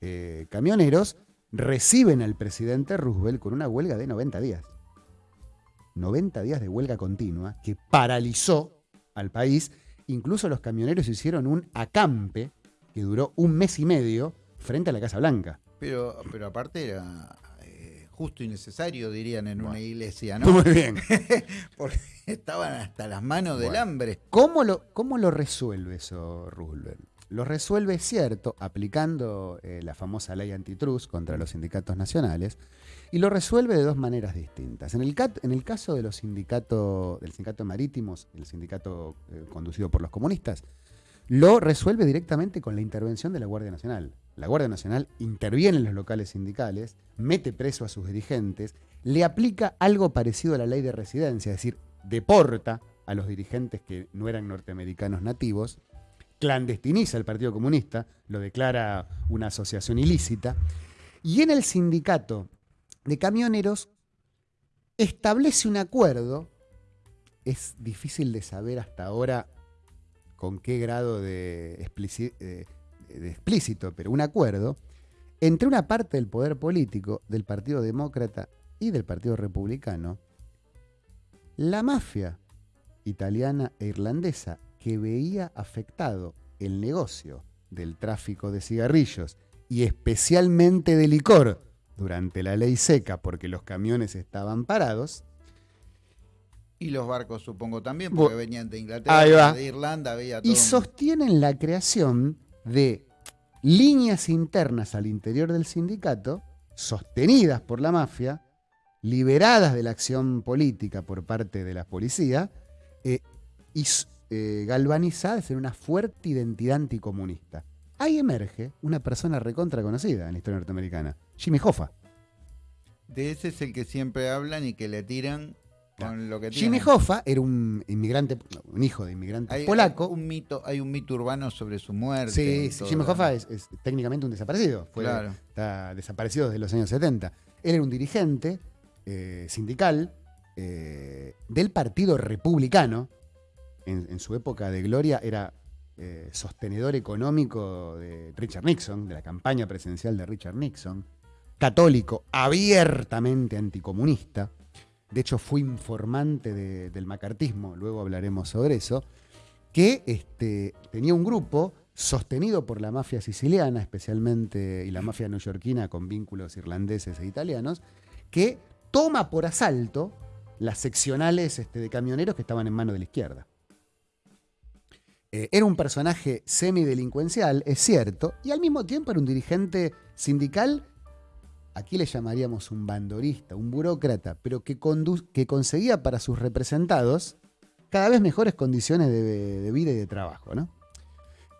eh, camioneros reciben al presidente Roosevelt con una huelga de 90 días. 90 días de huelga continua que paralizó al país. Incluso los camioneros hicieron un acampe que duró un mes y medio frente a la Casa Blanca. Pero, pero aparte era justo y necesario, dirían en una iglesia, ¿no? Muy bien. [LAUGHS] Porque estaban hasta las manos del hambre. ¿Cómo lo, ¿Cómo lo resuelve eso Roosevelt? Lo resuelve, es cierto, aplicando eh, la famosa ley antitrust contra los sindicatos nacionales, y lo resuelve de dos maneras distintas. En el, cat- en el caso de los sindicatos, del sindicato de marítimos, el sindicato eh, conducido por los comunistas, lo resuelve directamente con la intervención de la Guardia Nacional. La Guardia Nacional interviene en los locales sindicales, mete preso a sus dirigentes, le aplica algo parecido a la ley de residencia, es decir, deporta a los dirigentes que no eran norteamericanos nativos, clandestiniza al Partido Comunista, lo declara una asociación ilícita, y en el sindicato de camioneros establece un acuerdo, es difícil de saber hasta ahora con qué grado de, eh, explícito, pero un acuerdo entre una parte del poder político del Partido Demócrata y del Partido Republicano, la mafia italiana e irlandesa que veía afectado el negocio del tráfico de cigarrillos y especialmente de licor durante la ley seca porque los camiones estaban parados. Y los barcos supongo también, porque venían de Inglaterra, de Irlanda, veía todo. Y sostienen la creación de líneas internas al interior del sindicato, sostenidas por la mafia, liberadas de la acción política por parte de la policía, eh, y eh, galvanizadas en una fuerte identidad anticomunista. Ahí emerge una persona recontra conocida en la historia norteamericana, Jimmy Hoffa. De ese es el que siempre hablan y que le tiran con lo que Jimmy Hoffa era un inmigrante, un hijo de inmigrante polaco. Hay un mito, hay un mito urbano sobre su muerte. Sí, Jimmy Hoffa es, técnicamente un desaparecido. Fue, Está desaparecido desde los años 70. Él era un dirigente eh, sindical eh, del Partido Republicano. En, su época de gloria era eh, sostenedor económico de Richard Nixon, de la campaña presidencial de Richard Nixon, católico, abiertamente anticomunista. De hecho, fue informante del macartismo, luego hablaremos sobre eso, que este, tenía un grupo sostenido por la mafia siciliana, especialmente, y la mafia neoyorquina con vínculos irlandeses e italianos, que toma por asalto las seccionales este, de camioneros que estaban en mano de la izquierda. Eh, era un personaje semidelincuencial, es cierto, y al mismo tiempo era un dirigente sindical, aquí le llamaríamos un bandorista, un burócrata, pero que, que conseguía para sus representados cada vez mejores condiciones de, vida y de trabajo, ¿no?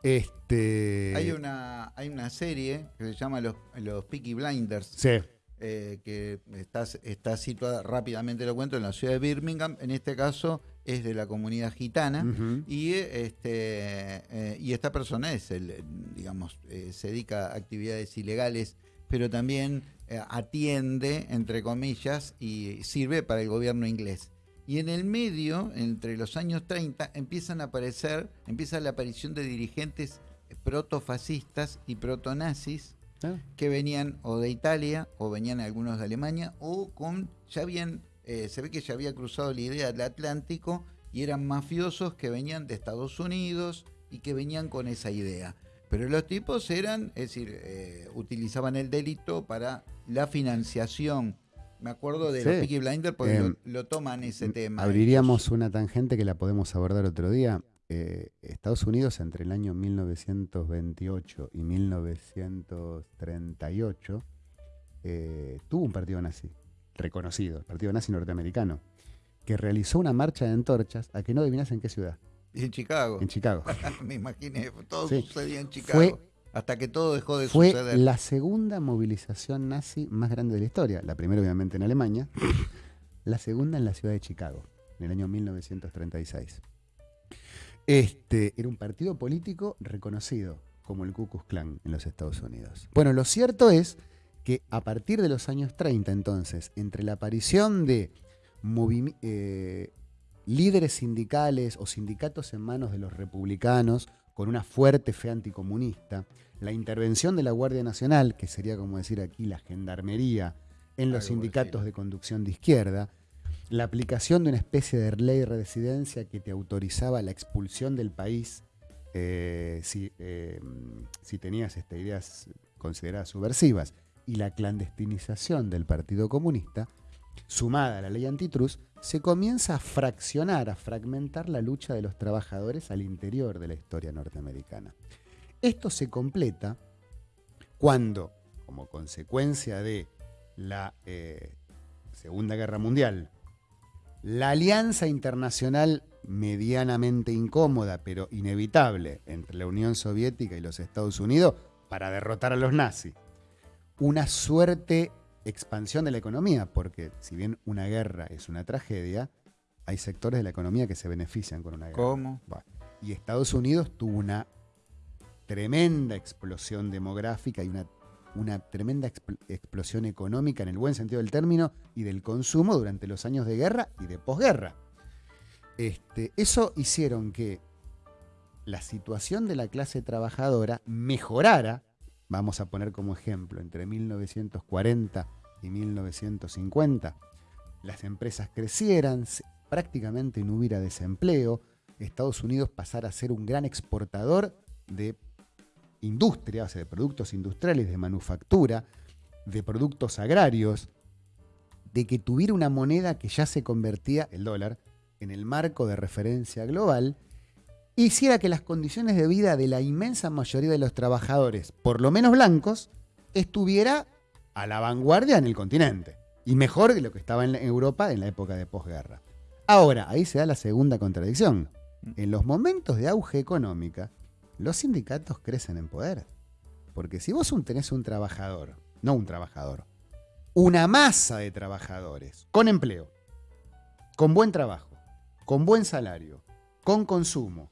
Este... Hay, una, hay una serie que se llama Los, los Peaky Blinders. Sí. Eh, que está, está situada, rápidamente lo cuento, en la ciudad de Birmingham, en este caso es de la comunidad gitana, y, este, eh, y esta persona es, el, digamos, eh, se dedica a actividades ilegales, pero también atiende, entre comillas, y sirve para el gobierno inglés. Y en el medio, entre los años 30, empiezan a aparecer, empieza la aparición de dirigentes protofascistas y protonazis Ah. que venían o de Italia o venían algunos de Alemania o con ya habían eh, se ve que ya había cruzado la idea del Atlántico y eran mafiosos que venían de Estados Unidos y que venían con esa idea. Pero los tipos eran, es decir, eh, utilizaban el delito para la financiación. Me acuerdo de los Peaky Blinders porque em, lo, toman ese tema. Abriríamos una tangente que la podemos abordar otro día. Eh, Estados Unidos entre el año 1928 y 1938 eh, tuvo un partido nazi, reconocido, el partido nazi norteamericano, que realizó una marcha de antorchas a que no adivinas en qué ciudad. En Chicago. En Chicago. [LAUGHS] Me imaginé, todo sucedía en Chicago. Hasta que todo dejó de suceder. Fue la segunda movilización nazi más grande de la historia. La primera, obviamente, en Alemania. la segunda en la ciudad de Chicago, en el año 1936. Este, era un partido político reconocido como el Ku Klux Klan en los Estados Unidos. Bueno, lo cierto es que a partir de los años 30, entonces, entre la aparición de eh, líderes sindicales o sindicatos en manos de los republicanos con una fuerte fe anticomunista, la intervención de la Guardia Nacional, que sería como decir aquí la gendarmería, en los sindicatos de conducción de izquierda, la aplicación de una especie de ley de residencia que te autorizaba la expulsión del país eh, eh, si, tenías estas ideas consideradas subversivas y la clandestinización del Partido Comunista, sumada a la ley antitrust, se comienza a fraccionar, a fragmentar la lucha de los trabajadores al interior de la historia norteamericana. Esto se completa cuando, como consecuencia de la eh, Segunda Guerra Mundial, la alianza internacional medianamente incómoda, pero inevitable, entre la Unión Soviética y los Estados Unidos para derrotar a los nazis. Una suerte expansión de la economía, porque si bien una guerra es una tragedia, hay sectores de la economía que se benefician con una guerra. ¿Cómo? y Estados Unidos tuvo una tremenda explosión demográfica y una una tremenda explosión económica en el buen sentido del término y del consumo durante los años de guerra y de posguerra. Este, eso hicieron que la situación de la clase trabajadora mejorara, vamos a poner como ejemplo, entre 1940 y 1950, las empresas crecieran, prácticamente no hubiera desempleo, Estados Unidos pasara a ser un gran exportador de industria, o sea, de productos industriales, de manufactura, de productos agrarios, de que tuviera una moneda que ya se convertía, el dólar, en el marco de referencia global, hiciera que las condiciones de vida de la inmensa mayoría de los trabajadores, por lo menos blancos, estuviera a la vanguardia en el continente. Y mejor de lo que estaba en Europa en la época de posguerra. Ahora, ahí se da la segunda contradicción. En los momentos de auge económica, los sindicatos crecen en poder. Porque si vos tenés un trabajador, no un trabajador, una masa de trabajadores con empleo, con buen trabajo, con buen salario, con consumo,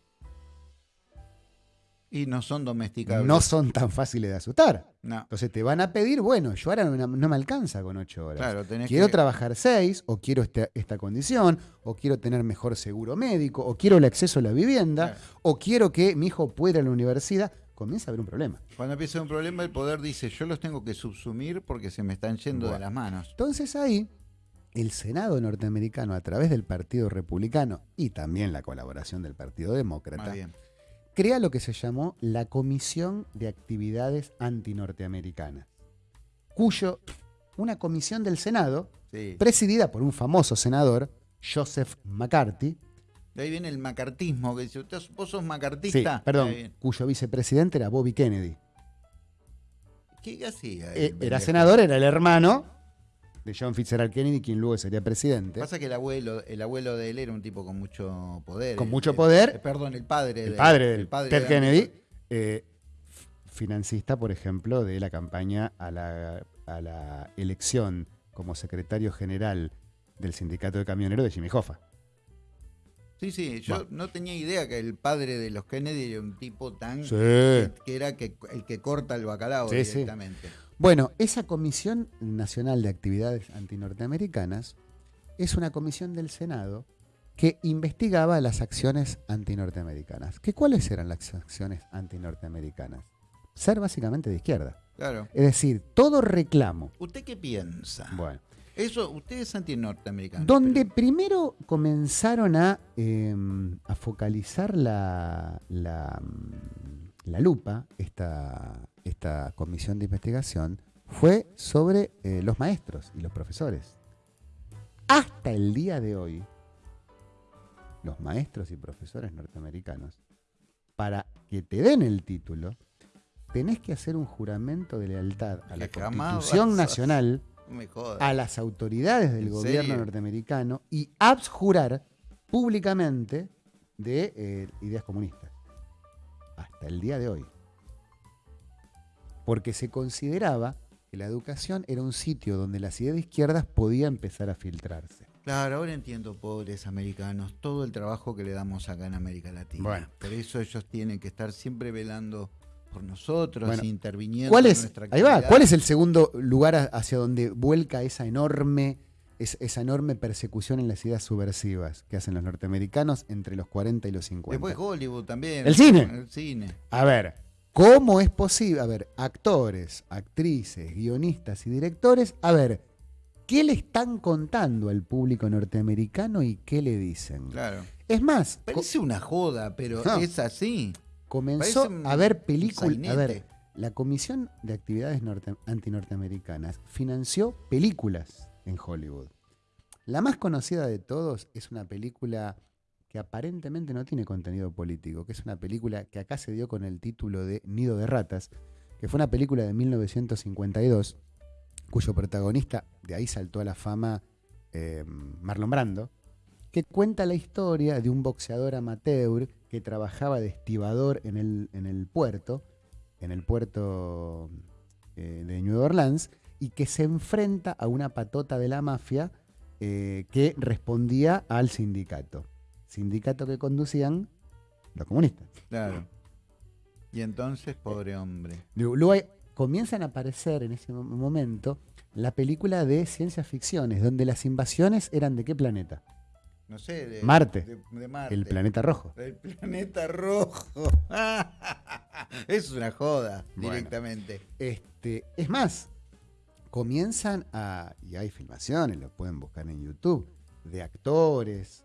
y no son domesticables. No son tan fáciles de asustar. No. Entonces te van a pedir, bueno, yo ahora no, me alcanza con ocho horas. Claro, tenés quiero trabajar seis, o quiero este, esta condición, o quiero tener mejor seguro médico, o quiero el acceso a la vivienda, o quiero que mi hijo pueda ir a la universidad. Comienza a haber un problema. Cuando empieza un problema, el poder dice, yo los tengo que subsumir porque se me están yendo de las manos. Entonces ahí, el Senado norteamericano, a través del Partido Republicano y también la colaboración del Partido Demócrata, crea lo que se llamó la Comisión de Actividades Antinorteamericanas, cuyo una comisión del Senado, presidida por un famoso senador, Joseph McCarthy. De ahí viene el macartismo, que dice, vos sos macartista. perdón, cuyo vicepresidente era Bobby Kennedy. ¿Qué hacía? Eh, era senador, era el hermano de John Fitzgerald Kennedy, quien luego sería presidente. Pasa que el abuelo, el abuelo de él era un tipo con mucho poder. Con mucho poder. Eh, perdón, el padre. El padre del Ted Kennedy, eh, financista, por ejemplo, de la campaña a la, a la elección como secretario general del sindicato de camioneros de Jimmy Hoffa. Sí, sí, yo no tenía idea que el padre de los Kennedy era un tipo tan que, era que, el que corta el bacalao directamente. Bueno, esa Comisión Nacional de Actividades Antinorteamericanas es una comisión del Senado que investigaba las acciones antinorteamericanas. ¿Qué, ¿Cuáles eran las acciones antinorteamericanas? Ser básicamente de izquierda. Claro. Es decir, todo reclamo. ¿Usted qué piensa? Bueno. Eso, usted es antinorteamericano. Donde primero comenzaron a, em, a focalizar la, la, la lupa, esta, esta comisión de investigación fue sobre eh, los maestros y los profesores. Hasta el día de hoy, los maestros y profesores norteamericanos, para que te den el título, tenés que hacer un juramento de lealtad a la Constitución Nacional, [LAUGHS] a las autoridades del gobierno norteamericano y abjurar públicamente de eh, ideas comunistas. Hasta el día de hoy porque se consideraba que la educación era un sitio donde las ideas de izquierdas podía empezar a filtrarse. Claro, ahora entiendo, pobres americanos, todo el trabajo que le damos acá en América Latina. Bueno. Por eso ellos tienen que estar siempre velando por nosotros, interviniendo ¿cuál es, nuestra Ahí va, ¿cuál es el segundo lugar hacia donde vuelca esa enorme, esa enorme persecución en las ideas subversivas que hacen los norteamericanos entre los 40 y los 50? Después Hollywood también. El cine. El cine. A ver, ¿Cómo es posible? A ver, actores, actrices, guionistas y directores, a ver, ¿qué le están contando al público norteamericano y qué le dicen? Claro. Es más. Parece una joda, pero es así. Comenzó a ver películas. A ver, la Comisión de Actividades Antinorteamericanas financió películas en Hollywood. La más conocida de todos es una película que aparentemente no tiene contenido político, que es una película que acá se dio con el título de Nido de Ratas, que fue una película de 1952, cuyo protagonista, de ahí saltó a la fama eh, Marlon Brando, que cuenta la historia de un boxeador amateur que trabajaba de estibador en el, en el puerto, en el puerto eh, de New Orleans, y que se enfrenta a una patota de la mafia eh, que respondía al sindicato sindicato que conducían los comunistas. Claro. Y entonces, pobre hombre. Luego comienzan a aparecer en ese momento la película de ciencia ficciones, donde las invasiones eran de qué planeta? No sé, de Marte. El planeta rojo. El planeta rojo. [LAUGHS] es una joda, directamente. Este, es más, comienzan a. Y hay filmaciones, lo pueden buscar en YouTube, de actores,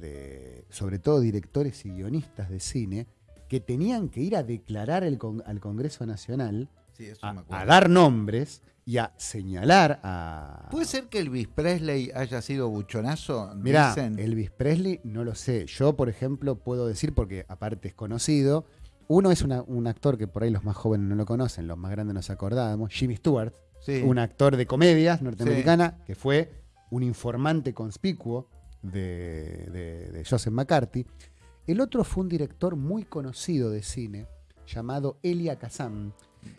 de, sobre todo directores y guionistas de cine, que tenían que ir a declarar el con- al Congreso Nacional, Sí, a, dar nombres y a señalar a... ¿Puede ser que Elvis Presley haya sido buchonazo? Mirá, Dicen. Elvis Presley no lo sé. Yo, por ejemplo, puedo decir, porque aparte es conocido, uno es una- un actor que por ahí los más jóvenes no lo conocen, los más grandes nos acordamos, Jimmy Stewart, Sí. un actor de comedias norteamericana que fue un informante conspicuo de, de- de Joseph McCarthy. El otro fue un director muy conocido de cine llamado Elia Kazan.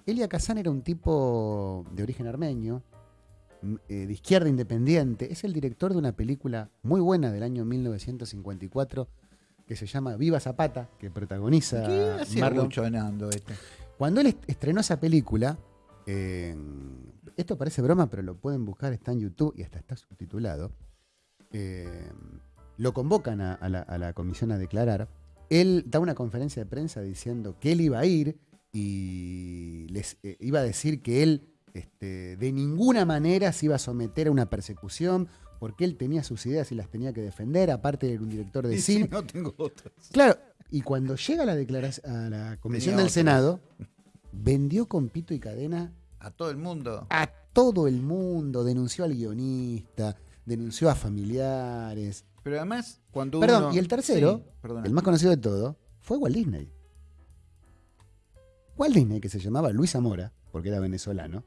Elia Kazan era un tipo de origen armenio, eh, de izquierda independiente. Es el director de una película muy buena del año 1954 que se llama Viva Zapata, que protagoniza ¿Qué hacía Marlon este? cuando él est- estrenó esa película, eh, esto parece broma, pero lo pueden buscar, está en YouTube y hasta está subtitulado. Eh, lo convocan a, a la, a la comisión a declarar. Él da una conferencia de prensa diciendo que él iba a ir y les eh, iba a decir que él este, de ninguna manera se iba a someter a una persecución porque él tenía sus ideas y las tenía que defender, aparte era un director de Y cine. si no tengo otras. Claro, y cuando llega a la, declaración, a la comisión Tenía del otras. Senado, vendió con pito y cadena A todo el mundo. a todo el mundo, denunció al guionista, denunció a familiares. Pero además, cuando Perdón, uno- y el tercero, Sí, el más conocido de todo, fue Walt Disney. Walt Disney, que se llamaba Luis Zamora, porque era venezolano,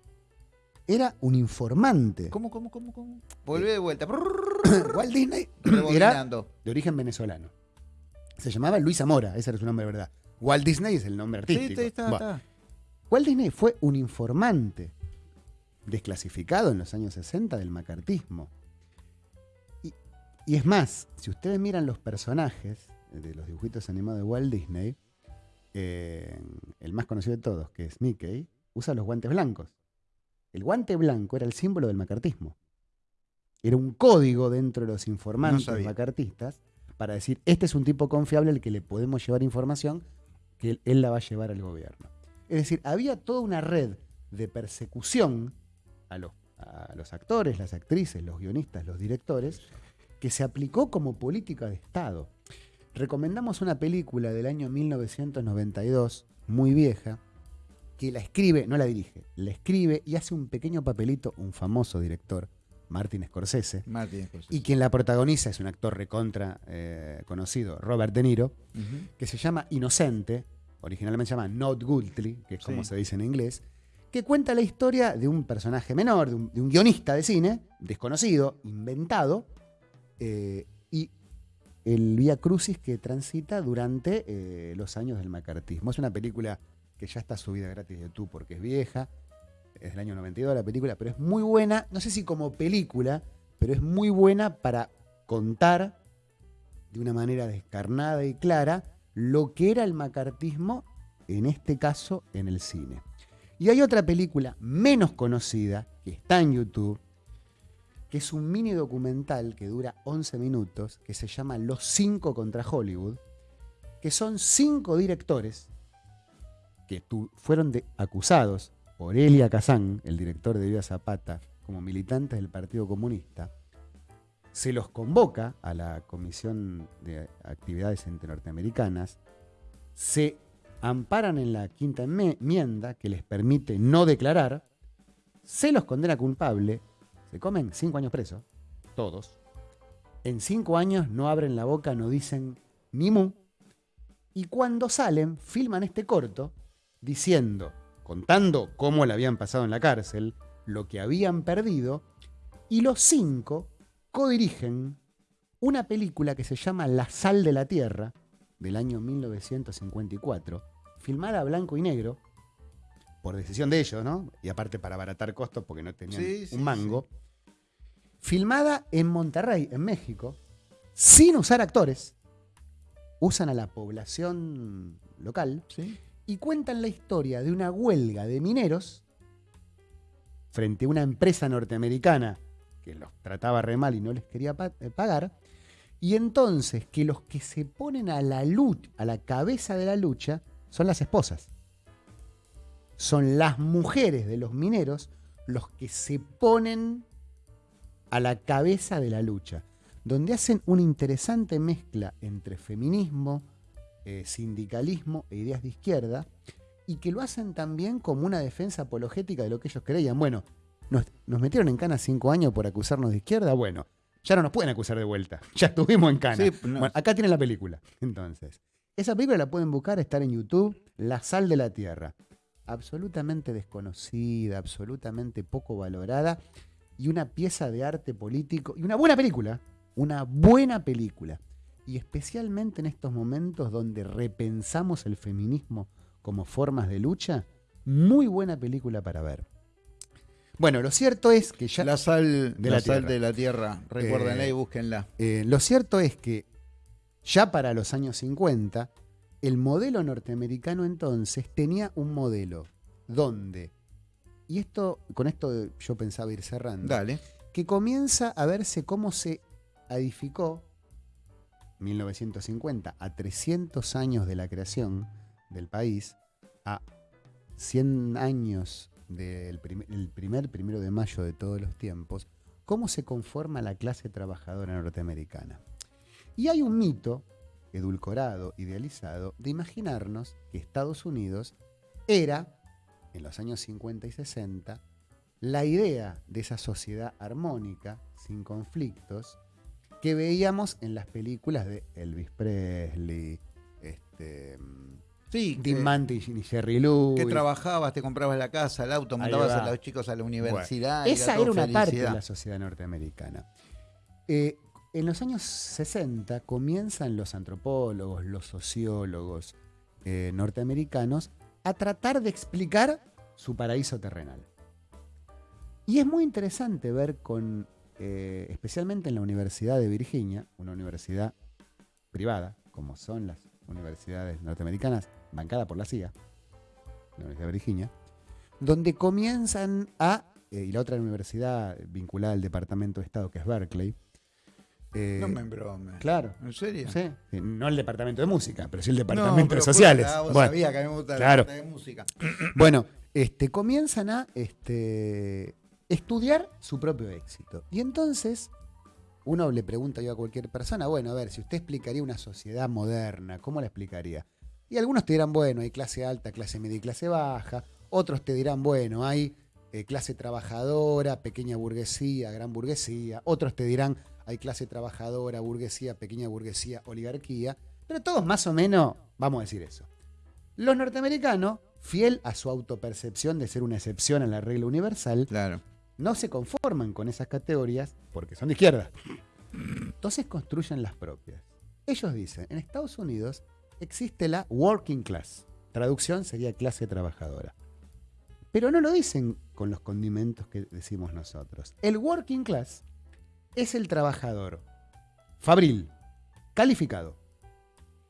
era un informante. ¿Cómo, cómo, cómo, cómo? Volvé de vuelta. [COUGHS] Walt Disney [COUGHS] era de origen venezolano. Se llamaba Luis Zamora, ese era su nombre de verdad. Walt Disney es el nombre Sí, artístico. está, está, Bueno, está. Walt Disney fue un informante desclasificado en los años 60 del macartismo. Y, es más, si ustedes miran los personajes de los dibujitos animados de Walt Disney, eh, el más conocido de todos, que es Mickey, usa los guantes blancos. El guante blanco era el símbolo del macartismo. Era un código dentro de los informantes macartistas para decir, este es un tipo confiable al que le podemos llevar información que él, él la va a llevar al gobierno. Es decir, había toda una red de persecución a los, a los actores, las actrices, los guionistas, los directores, que se aplicó como política de Estado. Recomendamos una película del año 1992, muy vieja, que la escribe, no la dirige, la escribe y hace un pequeño papelito un famoso director, Martin Scorsese, Martín Scorsese. y quien la protagoniza es un actor recontra eh, conocido, Robert De Niro, que se llama Inocente, originalmente se llama Not Guilty, que es como Sí. se dice en inglés, que cuenta la historia de un personaje menor, de un, de un guionista de cine, desconocido, inventado, eh, y el vía crucis que transita durante eh, los años del macartismo. Es una película que ya está subida gratis de YouTube porque es vieja, es del año 92 la película, pero es muy buena, no sé si como película, pero es muy buena para contar de una manera descarnada y clara lo que era el macartismo, en este caso en el cine. Y hay otra película menos conocida que está en YouTube, que es un mini documental que dura 11 minutos, que se llama Los cinco contra Hollywood, que son cinco directores que fueron acusados por Elia Kazan, el director de Viva Zapata, como militantes del Partido Comunista, se los convoca a la Comisión de Actividades Entre Norteamericanas, se amparan en la quinta enmienda que les permite no declarar, se los condena culpable, se comen cinco años presos, todos. En cinco años no abren la boca, no dicen ni mu. Y cuando salen, filman este corto diciendo, contando cómo le habían pasado en la cárcel, lo que habían perdido, y los cinco codirigen una película que se llama La sal de la tierra, del año 1954, filmada a blanco y negro, por decisión de ellos, ¿no? Y aparte para abaratar costos porque no tenían Sí, sí, un mango. Filmada en Monterrey, en México, sin usar actores. Usan a la población local y cuentan la historia de una huelga de mineros frente a una empresa norteamericana que los trataba re mal y no les quería pa- eh, pagar. Y entonces que los que se ponen a la lucha, a la cabeza de la lucha, son las esposas. Son las mujeres de los mineros los que se ponen a la cabeza de la lucha. donde hacen una interesante mezcla entre feminismo, eh, sindicalismo e ideas de izquierda, y que lo hacen también como una defensa apologética de lo que ellos creían. Bueno, nos, nos metieron en cana cinco años por acusarnos de izquierda, bueno, ya no nos pueden acusar de vuelta, [LAUGHS] ya estuvimos en cana. Sí, no. Bueno, acá tienen la película, entonces. Esa película la pueden buscar, estar en YouTube, La sal de la tierra. Absolutamente desconocida, absolutamente poco valorada y una pieza de arte político y una buena película, una buena película. Y especialmente en estos momentos donde repensamos el feminismo como formas de lucha, muy buena película para ver. Bueno, lo cierto es que ya... La sal, de la la sal tierra. de la tierra. Recuérdenla Eh, y búsquenla. Eh, lo cierto es que ya para los años 50, el modelo norteamericano entonces tenía un modelo donde, y esto, con esto yo pensaba ir cerrando, Dale. que comienza a verse cómo se edificó 1950 a 300 años de la creación del país, a 100 años del prim- el primer primero de mayo de todos los tiempos, cómo se conforma la clase trabajadora norteamericana. Y hay un mito edulcorado, idealizado, de imaginarnos que Estados Unidos era, en los años 50 y 60, la idea de esa sociedad armónica, sin conflictos, que veíamos en las películas de Elvis Presley, este, Sí, que, Mantis y Jerry Lewis. que trabajabas, te comprabas la casa, el auto, mandabas a los chicos a la universidad. y Esa era una parte de la sociedad norteamericana. Eh, en los años 60 comienzan los antropólogos, los sociólogos eh, norteamericanos a tratar de explicar su paraíso terrenal. Y es muy interesante ver con, eh, especialmente en la Universidad de Virginia, una universidad privada, como son las universidades norteamericanas, bancada por la CIA, la Universidad de Virginia, donde comienzan a, eh, y la otra universidad vinculada al Departamento de Estado, que es Berkeley, eh, No me embromes. claro, ¿En serio? sí, sí, no el Departamento de Música, pero sí el No, Departamento pero de Sociales. puta, vos Bueno, sabías que a mí me gusta claro. la parte de música. [CLEARS THROAT] Bueno, este, comienzan a este, estudiar su propio éxito. Y entonces, uno le pregunta yo a cualquier persona, bueno, a ver, si usted explicaría una sociedad moderna, ¿cómo la explicaría? Y algunos te dirán, bueno, hay clase alta, clase media y clase baja. Otros te dirán, bueno, hay eh, clase trabajadora, pequeña burguesía, gran burguesía. Otros te dirán, hay clase trabajadora, burguesía, pequeña burguesía, oligarquía. Pero todos más o menos vamos a decir eso. Los norteamericanos, fiel a su autopercepción de ser una excepción a la regla universal, Claro. no se conforman con esas categorías porque son de izquierda. Entonces construyen las propias. Ellos dicen, en Estados Unidos existe la working class. Traducción sería clase trabajadora. Pero no lo dicen con los condimentos que decimos nosotros. El working class es el trabajador fabril, calificado,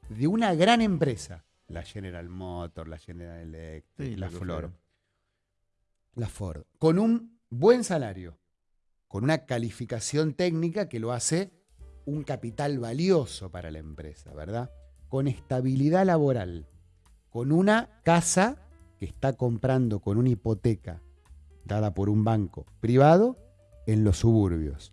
de una gran empresa. La General Motors, la General Electric, Sí, la Flor la Ford, con un buen salario, con una calificación técnica que lo hace un capital valioso para la empresa, ¿verdad? Con estabilidad laboral, con una casa que está comprando con una hipoteca dada por un banco privado en los suburbios,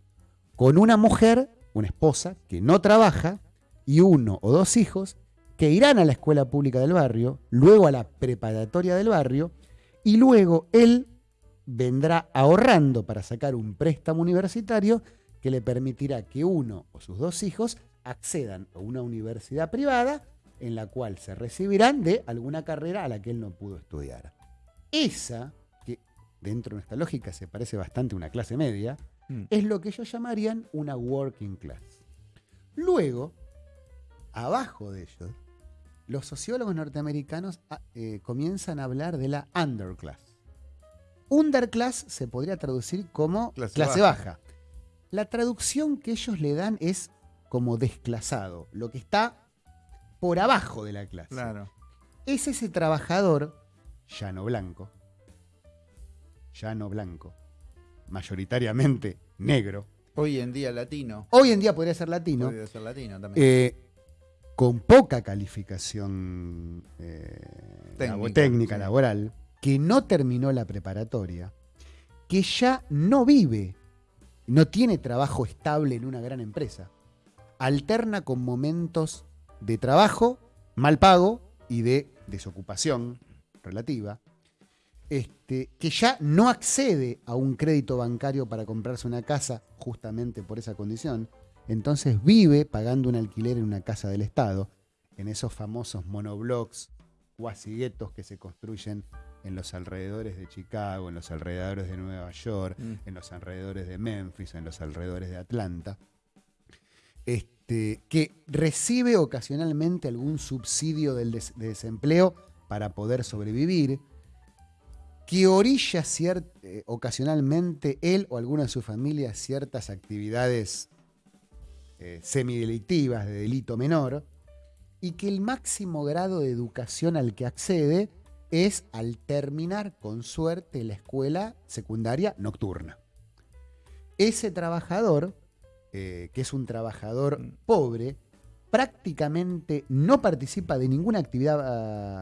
con una mujer, una esposa, que no trabaja y uno o dos hijos que irán a la escuela pública del barrio, luego a la preparatoria del barrio, y luego él vendrá ahorrando para sacar un préstamo universitario que le permitirá que uno o sus dos hijos accedan a una universidad privada en la cual se recibirán de alguna carrera a la que él no pudo estudiar. Esa, que dentro de nuestra lógica se parece bastante a una clase media, Mm. es lo que ellos llamarían una working class. Luego, abajo de ellos, los sociólogos norteamericanos ah, eh, comienzan a hablar de la underclass. Underclass se podría traducir como Clase clase, baja. baja. La traducción que ellos le dan es como desclasado, lo que está por abajo de la clase. Claro. Es ese trabajador llano blanco, llano blanco, mayoritariamente negro. Hoy en día latino. Hoy en día podría ser latino, Podría ser latino también. eh, con poca calificación eh, Técnica, labo- técnica sí. laboral, que no terminó la preparatoria, que ya no vive no tiene trabajo estable en una gran empresa. Alterna con momentos de trabajo mal pago y de desocupación relativa, este, que ya no accede a un crédito bancario para comprarse una casa justamente por esa condición, entonces vive pagando un alquiler en una casa del Estado, en esos famosos monoblocks, cuasi guetos que se construyen en los alrededores de Chicago, en los alrededores de Nueva York, Mm. en los alrededores de Memphis, en los alrededores de Atlanta, este, que recibe ocasionalmente algún subsidio del des- de desempleo para poder sobrevivir, que orilla eh, ocasionalmente él o alguna de su familia ciertas actividades eh, semidelictivas de delito menor, y que el máximo grado de educación al que accede es al terminar con suerte la escuela secundaria nocturna. Ese trabajador, eh, que es un trabajador Mm. pobre, prácticamente no participa de ninguna actividad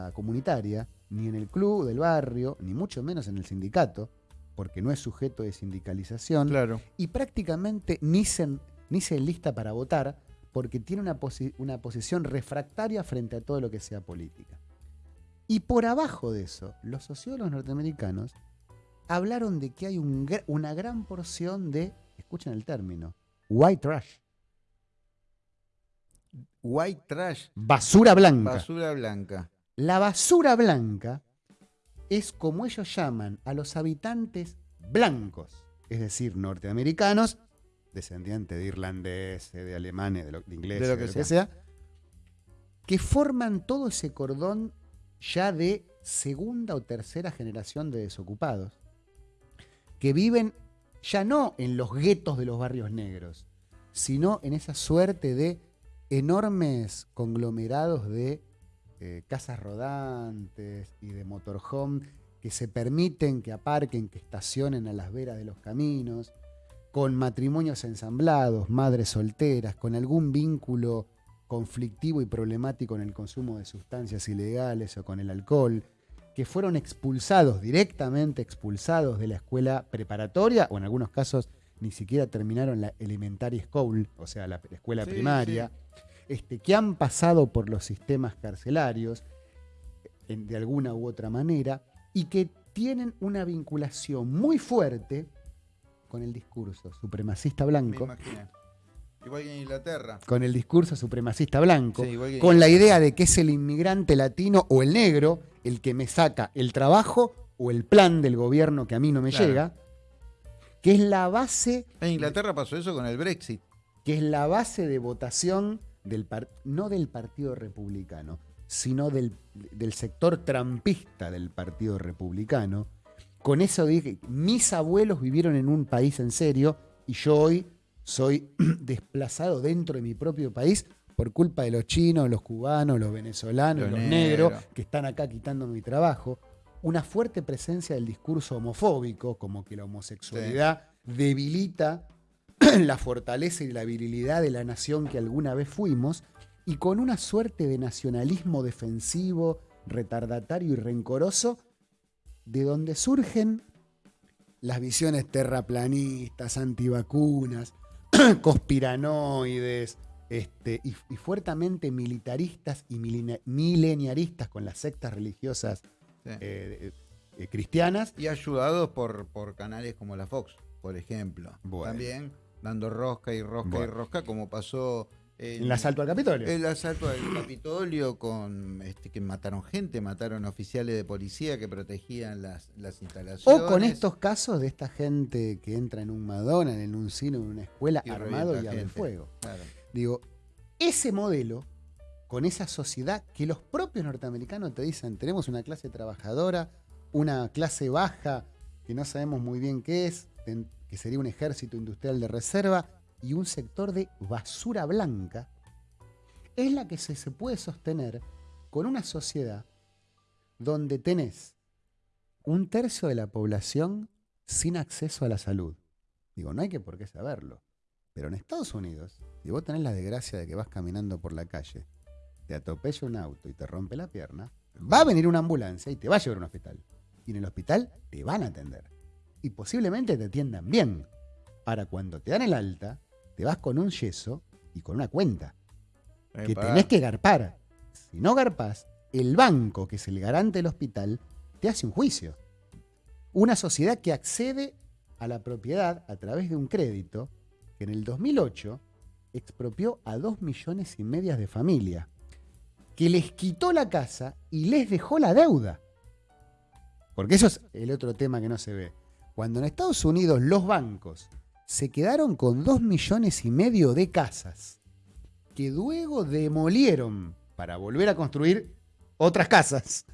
ah, comunitaria, ni en el club del barrio, ni mucho menos en el sindicato, porque no es sujeto de sindicalización, Claro. y prácticamente ni se, ni se enlista para votar porque tiene una, posi- una posición refractaria frente a todo lo que sea política. Y por abajo de eso, los sociólogos norteamericanos hablaron de que hay un una gran porción de, escuchen el término, white trash, White trash, basura blanca. basura blanca. La basura blanca es como ellos llaman a los habitantes blancos, es decir, norteamericanos, descendientes de irlandeses, de alemanes, de, lo- de ingleses, De de lo que sea, que forman todo ese cordón ya de segunda o tercera generación de desocupados, que viven ya no en los guetos de los barrios negros, sino en esa suerte de enormes conglomerados de eh, casas rodantes y de motorhome que se permiten que aparquen, que estacionen a las veras de los caminos, con matrimonios ensamblados, madres solteras, con algún vínculo conflictivo y problemático en el consumo de sustancias ilegales o con el alcohol, que fueron expulsados, directamente expulsados de la escuela preparatoria, o en algunos casos ni siquiera terminaron la elementary school, o sea, la escuela Sí, primaria, Este, que han pasado por los sistemas carcelarios en- de alguna u otra manera y que tienen una vinculación muy fuerte con el discurso supremacista Me blanco, imaginé. Igual que en Inglaterra. con el discurso supremacista blanco, Sí, con la idea de que es el inmigrante latino o el negro el que me saca el trabajo o el plan del gobierno que a mí no me Claro. llega, que es la base En Inglaterra pasó eso con el Brexit. que es la base de votación del par- no del Partido Republicano, sino del, del sector trampista del Partido Republicano. Con eso dije, mis abuelos vivieron en un país en serio y yo hoy soy [CLEARS THROAT] desplazado dentro de mi propio país por culpa de los chinos, los cubanos, los venezolanos, Los los, negros. negros que están acá quitando mi trabajo. Una fuerte presencia del discurso homofóbico, como que la homosexualidad debilita [CLEARS THROAT] la fortaleza y la virilidad de la nación que alguna vez fuimos, y con una suerte de nacionalismo defensivo, retardatario y rencoroso, de donde surgen las visiones terraplanistas, antivacunas, [CLEARS THROAT] conspiranoides, este, y, y fuertemente militaristas y mileniaristas con las sectas religiosas Sí. eh, eh, cristianas. Y ayudados por, por canales como la Fox, por ejemplo. Bueno. También dando rosca y rosca y rosca, como pasó El asalto al Capitolio. el asalto al Capitolio con este, que mataron gente, mataron oficiales de policía que protegían las, las instalaciones. O con estos casos de esta gente que entra en un Madonna, en un cine, en una escuela, Y armado y abre fuego. Claro. Digo, ese modelo, con esa sociedad que los propios norteamericanos te dicen, tenemos una clase trabajadora, una clase baja que no sabemos muy bien qué es, que sería un ejército industrial de reserva, y un sector de basura blanca, es la que se, puede sostener con una sociedad donde tenés un tercio de la población sin acceso a la salud. Digo, no hay que por qué saberlo. Pero en Estados Unidos, si vos tenés la desgracia de que vas caminando por la calle, te atropella un auto y te rompe la pierna, va a venir una ambulancia y te va a llevar a un hospital. Y en el hospital te van a atender. Y posiblemente te atiendan bien. Ahora, cuando te dan el alta, te vas con un yeso y con una cuenta que tenés que garpar. Si no garpás, el banco, que es el garante del hospital, te hace un juicio. Una sociedad que accede a la propiedad a través de un crédito que en el 2008 expropió a dos millones y medias de familias, que les quitó la casa y les dejó la deuda. Porque eso es el otro tema que no se ve. Cuando en Estados Unidos los bancos se quedaron con dos millones y medio de casas, que luego demolieron para volver a construir otras casas,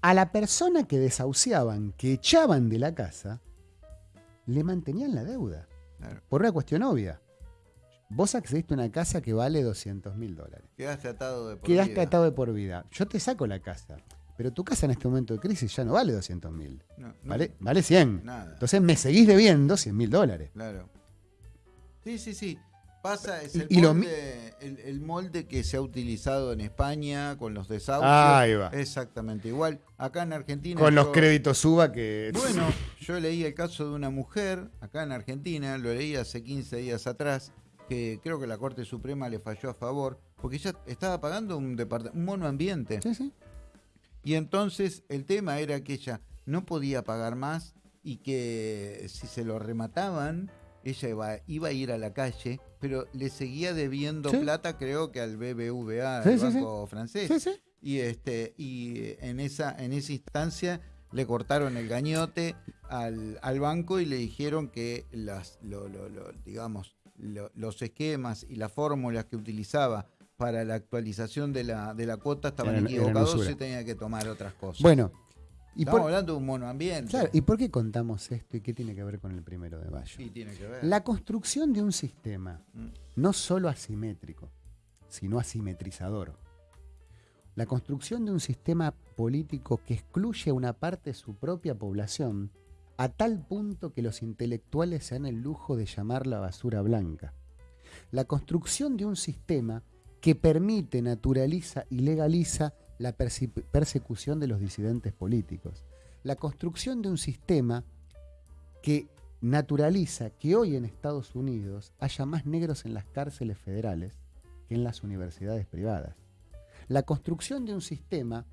a la persona que desahuciaban, que echaban de la casa, le mantenían la deuda. Claro. Por una cuestión obvia. Vos accediste a una casa que vale 200 mil dólares. Quedaste atado de por Quedaste vida. atado de por vida. Yo te saco la casa. Pero tu casa en este momento de crisis ya no vale 200 mil. No, no, Vale, vale 100. Nada. Entonces me seguís debiendo 100 mil dólares. Claro. Sí, sí, sí. Pasa, es Y- el, y lo molde, el, el molde que se ha utilizado en España con los desahucios. Ahí va. Exactamente igual. Acá en Argentina. Con los créditos suba que... Bueno, yo leí el caso de una mujer acá en Argentina, lo leí hace 15 días atrás, que creo que la Corte Suprema le falló a favor, porque ella estaba pagando un, un mono ambiente. Sí, sí. Y entonces el tema era que ella no podía pagar más y que si se lo remataban, ella iba, iba a ir a la calle, pero le seguía debiendo Sí. plata, creo que al BBVA, Sí, banco francés. Y este, y en esa, en esa instancia le cortaron el gañote al, al banco y le dijeron que las, lo- lo- lo- digamos, lo- los esquemas y las fórmulas que utilizaba para la actualización de la, de la cuota estaban eran equivocados usura. y tenía que tomar otras cosas. Bueno. ¿y Estamos por, hablando de un monoambiente. claro, ¿y por qué contamos esto y qué tiene que ver con el primero de mayo? Sí, tiene que ver. La construcción de un sistema Mm. no solo asimétrico, sino asimetrizador. La construcción de un sistema político que excluye a una parte de su propia población a tal punto que los intelectuales se dan el lujo de llamarla basura blanca. La construcción de un sistema que permite, naturaliza y legaliza la persecución de los disidentes políticos. La construcción de un sistema que naturaliza que hoy en Estados Unidos haya más negros en las cárceles federales que en las universidades privadas. La construcción de un sistema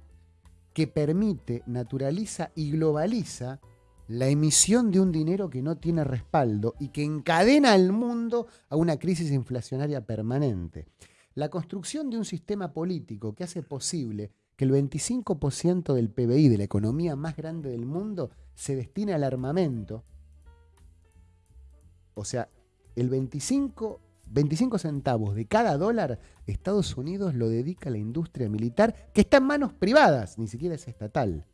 que permite, naturaliza y globaliza la emisión de un dinero que no tiene respaldo y que encadena al mundo a una crisis inflacionaria permanente. La construcción de un sistema político que hace posible que el 25% del PBI de la economía más grande del mundo se destine al armamento. O sea, el 25, 25 centavos de cada dólar, Estados Unidos lo dedica a la industria militar que está en manos privadas, ni siquiera es estatal.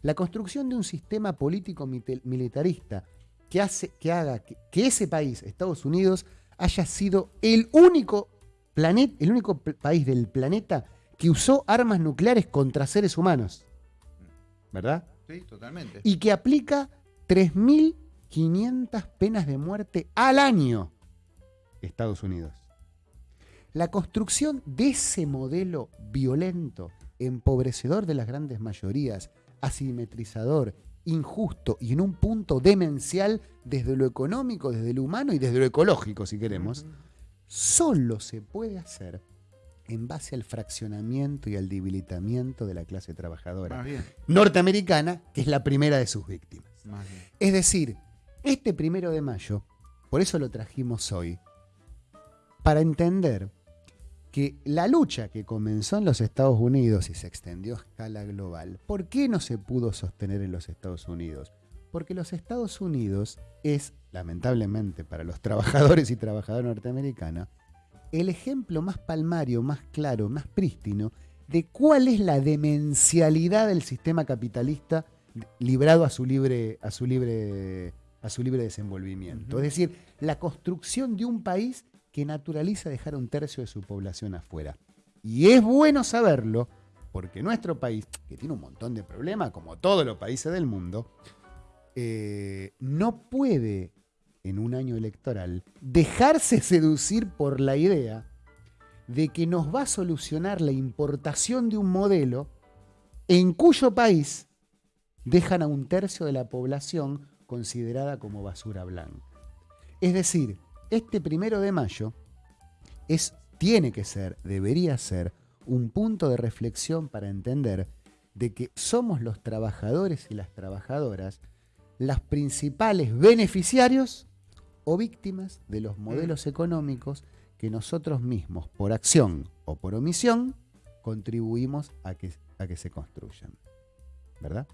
La construcción de un sistema político militarista que, hace, que haga que, que ese país, Estados Unidos, haya sido el único, planet, el único país del planeta que usó armas nucleares contra seres humanos. ¿Verdad? Sí, totalmente. y que aplica 3.500 penas de muerte al año Estados Unidos. La construcción de ese modelo violento, empobrecedor de las grandes mayorías, asimetrizador, injusto y en un punto demencial desde lo económico, desde lo humano y desde lo ecológico, si queremos, solo se puede hacer en base al fraccionamiento y al debilitamiento de la clase trabajadora norteamericana, que es la primera de sus víctimas. Es decir, este primero de mayo, por eso lo trajimos hoy, para entender que la lucha que comenzó en los Estados Unidos y se extendió a escala global, ¿por qué no se pudo sostener en los Estados Unidos? Porque los Estados Unidos es, lamentablemente para los trabajadores y trabajadoras norteamericanas, el ejemplo más palmario, más claro, más prístino de cuál es la demencialidad del sistema capitalista librado a su libre, a su libre, a su libre desenvolvimiento. Es decir, la construcción de un país que naturaliza dejar un tercio de su población afuera. Y es bueno saberlo, porque nuestro país, que tiene un montón de problemas, como todos los países del mundo, eh, no puede, en un año electoral, dejarse seducir por la idea de que nos va a solucionar la importación de un modelo en cuyo país dejan a un tercio de la población considerada como basura blanca. Es decir, este primero de mayo es, tiene que ser, debería ser, un punto de reflexión para entender de que somos los trabajadores y las trabajadoras las principales beneficiarios o víctimas de los modelos económicos que nosotros mismos, por acción o por omisión, contribuimos a que, a que se construyan. ¿Verdad?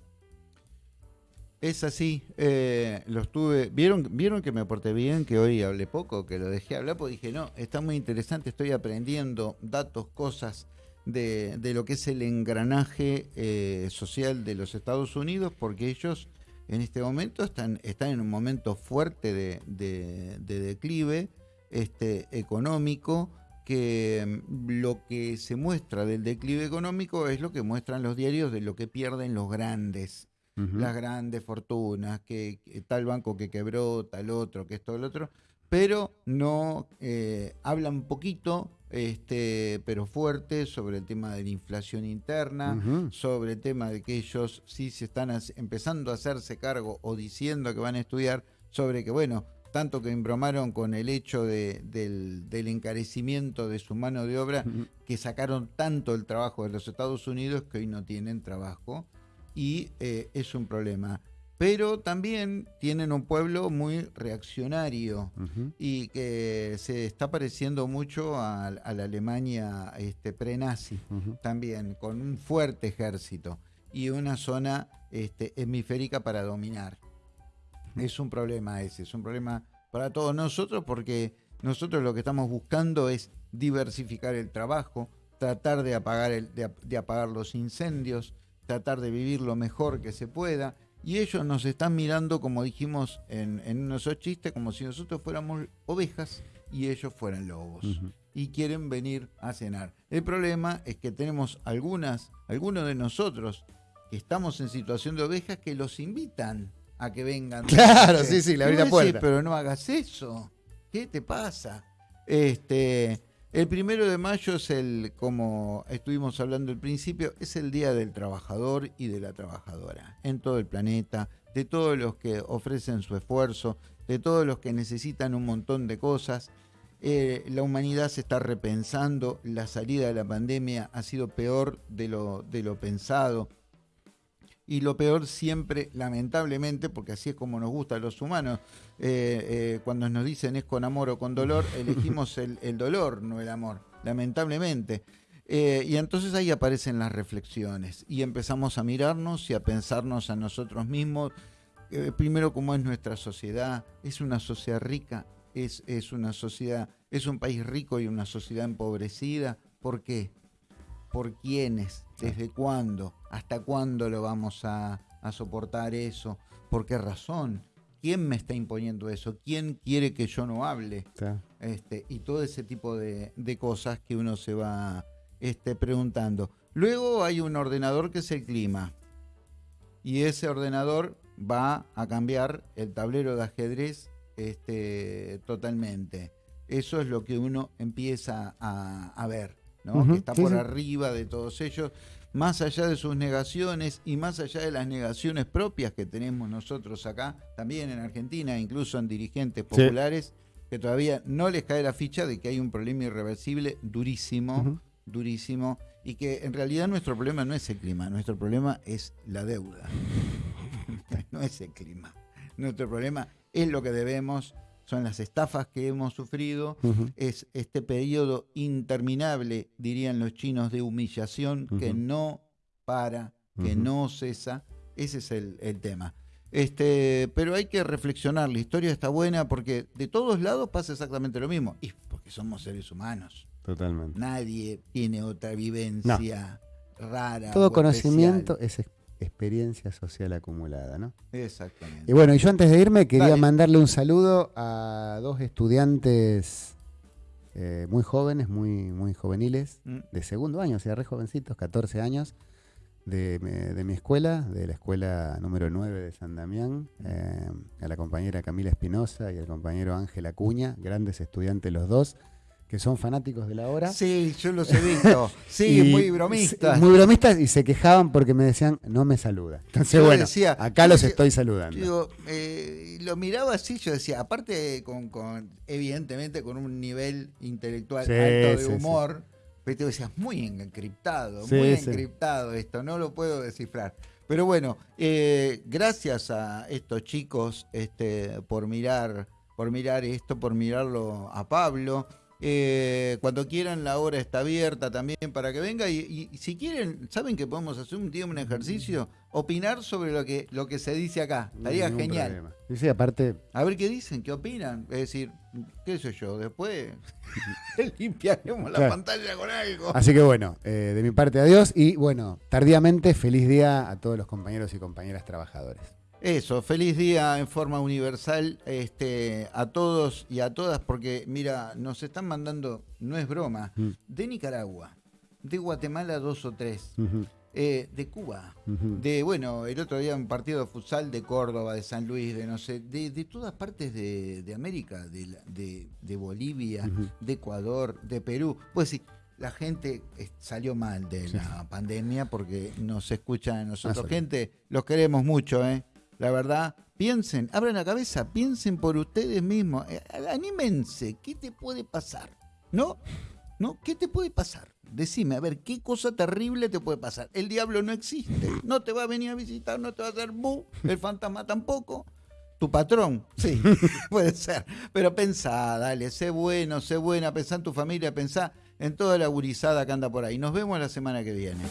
Es así, eh, los tuve, ¿vieron, vieron que me porté bien, que hoy hablé poco, que lo dejé hablar, porque dije, no, está muy interesante, estoy aprendiendo datos, cosas de, lo que es el engranaje eh, social de los Estados Unidos, porque ellos en este momento están, están en un momento fuerte de, declive este, económico, que mm, lo que se muestra del declive económico es lo que muestran los diarios de lo que pierden los grandes. Las grandes fortunas, que, tal banco que quebró, tal otro, que esto, el otro, pero no eh, hablan poquito, este, pero fuerte, sobre el tema de la inflación interna, sobre el tema de que ellos sí se están empezando a hacerse cargo o diciendo que van a estudiar, sobre que, bueno, tanto que embromaron con el hecho de, del, encarecimiento de su mano de obra, que sacaron tanto el trabajo de los Estados Unidos que hoy no tienen trabajo y eh, es un problema. Pero también tienen un pueblo muy reaccionario y que se está pareciendo mucho a, la Alemania este, pre-nazi, también con un fuerte ejército y una zona este, hemisférica para dominar. Es un problema ese, es un problema para todos nosotros porque nosotros lo que estamos buscando es diversificar el trabajo, tratar de apagar, el, de apagar los incendios, tratar de vivir lo mejor que se pueda. Y ellos nos están mirando, como dijimos en, en unos chistes, como si nosotros fuéramos ovejas y ellos fueran lobos. Y quieren venir a cenar. El problema es que tenemos algunas, algunos de nosotros que estamos en situación de ovejas que los invitan a que vengan. Claro, sí, sí, le abrí la puerta. pero no hagas eso. ¿Qué te pasa? Este, el primero de mayo es el, como estuvimos hablando al principio, es el Día del Trabajador y de la Trabajadora en todo el planeta, de todos los que ofrecen su esfuerzo, de todos los que necesitan un montón de cosas. Eh, la humanidad se está repensando, la salida de la pandemia ha sido peor de lo, de lo pensado y lo peor siempre, lamentablemente, porque así es como nos gusta a los humanos, eh, eh, cuando nos dicen es con amor o con dolor, [LAUGHS] elegimos el, dolor, no el amor, lamentablemente. Eh, y entonces ahí aparecen las reflexiones y empezamos a mirarnos y a pensarnos a nosotros mismos, primero cómo es nuestra sociedad, es una sociedad rica, es, es una sociedad, es un país rico y una sociedad empobrecida, ¿por qué? ¿Por quiénes? ¿Desde cuándo? ¿Hasta cuándo lo vamos a, soportar eso? ¿Por qué razón? ¿Quién me está imponiendo eso? ¿Quién quiere que yo no hable? Este, y todo ese tipo de, cosas que uno se va este, preguntando. Luego hay un ordenador que es el clima. Y ese ordenador va a cambiar el tablero de ajedrez este, totalmente. Eso es lo que uno empieza a ver que está por arriba de todos ellos, más allá de sus negaciones y más allá de las negaciones propias que tenemos nosotros acá, también en Argentina, incluso en dirigentes populares, que todavía no les cae la ficha de que hay un problema irreversible durísimo, durísimo, y que en realidad nuestro problema no es el clima, nuestro problema es la deuda, [LAUGHS] no es el clima. Nuestro problema es lo que debemos son las estafas que hemos sufrido, es este periodo interminable, dirían los chinos, de humillación que no para, que no cesa. Ese es el, tema. Este, pero hay que reflexionar, la historia está buena porque de todos lados pasa exactamente lo mismo. Y porque somos seres humanos. Totalmente. Nadie tiene otra vivencia rara. Todo conocimiento es experiencia social acumulada, ¿no? Exactamente. Y bueno, y yo antes de irme quería mandarle un saludo a dos estudiantes eh, muy jóvenes, muy, muy juveniles, mm. de segundo año, o sea, re jovencitos, 14 años, de, mi escuela, de la escuela número 9 de San Damián, eh, a la compañera Camila Espinosa y al compañero Ángel Acuña, grandes estudiantes los dos que son fanáticos de la hora. Sí, yo los he visto. [LAUGHS] Sí, Y muy bromistas. Muy bromistas y se quejaban porque me decían, no me saluda. Entonces, Yo bueno, decía, acá los yo estoy saludando. Digo, eh, lo miraba así, yo decía, aparte con, con- evidentemente con un nivel intelectual Sí, alto de sí, sí. humor, pero te decías, muy encriptado, muy encriptado esto, no lo puedo descifrar. Pero bueno, eh, gracias a estos chicos este, por mirar, por mirar esto, por mirarlo a Pablo. Eh, cuando quieran la hora está abierta también para que venga y, y si quieren, ¿saben que podemos hacer un día un ejercicio? Opinar sobre lo que, lo que se dice acá. Estaría genial. problema. Sí, sí, aparte, A ver qué dicen, qué opinan. Es decir, qué sé yo, después [LAUGHS] [LAUGHS] limpiaremos la Claro. pantalla con algo. así que bueno, eh, de mi parte adiós y bueno, tardíamente feliz día a todos los compañeros y compañeras trabajadores. Eso, feliz día en forma universal este, a todos y a todas, porque mira, nos están mandando, no es broma, Mm. de Nicaragua, de Guatemala dos o tres, eh, de Cuba, de, bueno, el otro día un partido de futsal de Córdoba, de San Luis, de no sé, de, de todas partes de, de América, de, de, de Bolivia, de Ecuador, de Perú. Pues sí, la gente eh, salió mal de Sí. la pandemia porque nos escuchan a nosotros. Ah, gente, los queremos mucho, ¿eh? La verdad, piensen, abran la cabeza, piensen por ustedes mismos, eh, anímense, ¿qué te puede pasar? ¿No? ¿No? ¿Qué te puede pasar? Decime, a ver, ¿qué cosa terrible te puede pasar? El diablo no existe, no te va a venir a visitar, no te va a hacer bu, el fantasma tampoco. Tu patrón, sí, [LAUGHS] puede ser. Pero pensá, dale, sé bueno, sé buena, pensá en tu familia, pensá en toda la gurizada que anda por ahí. Nos vemos la semana que viene.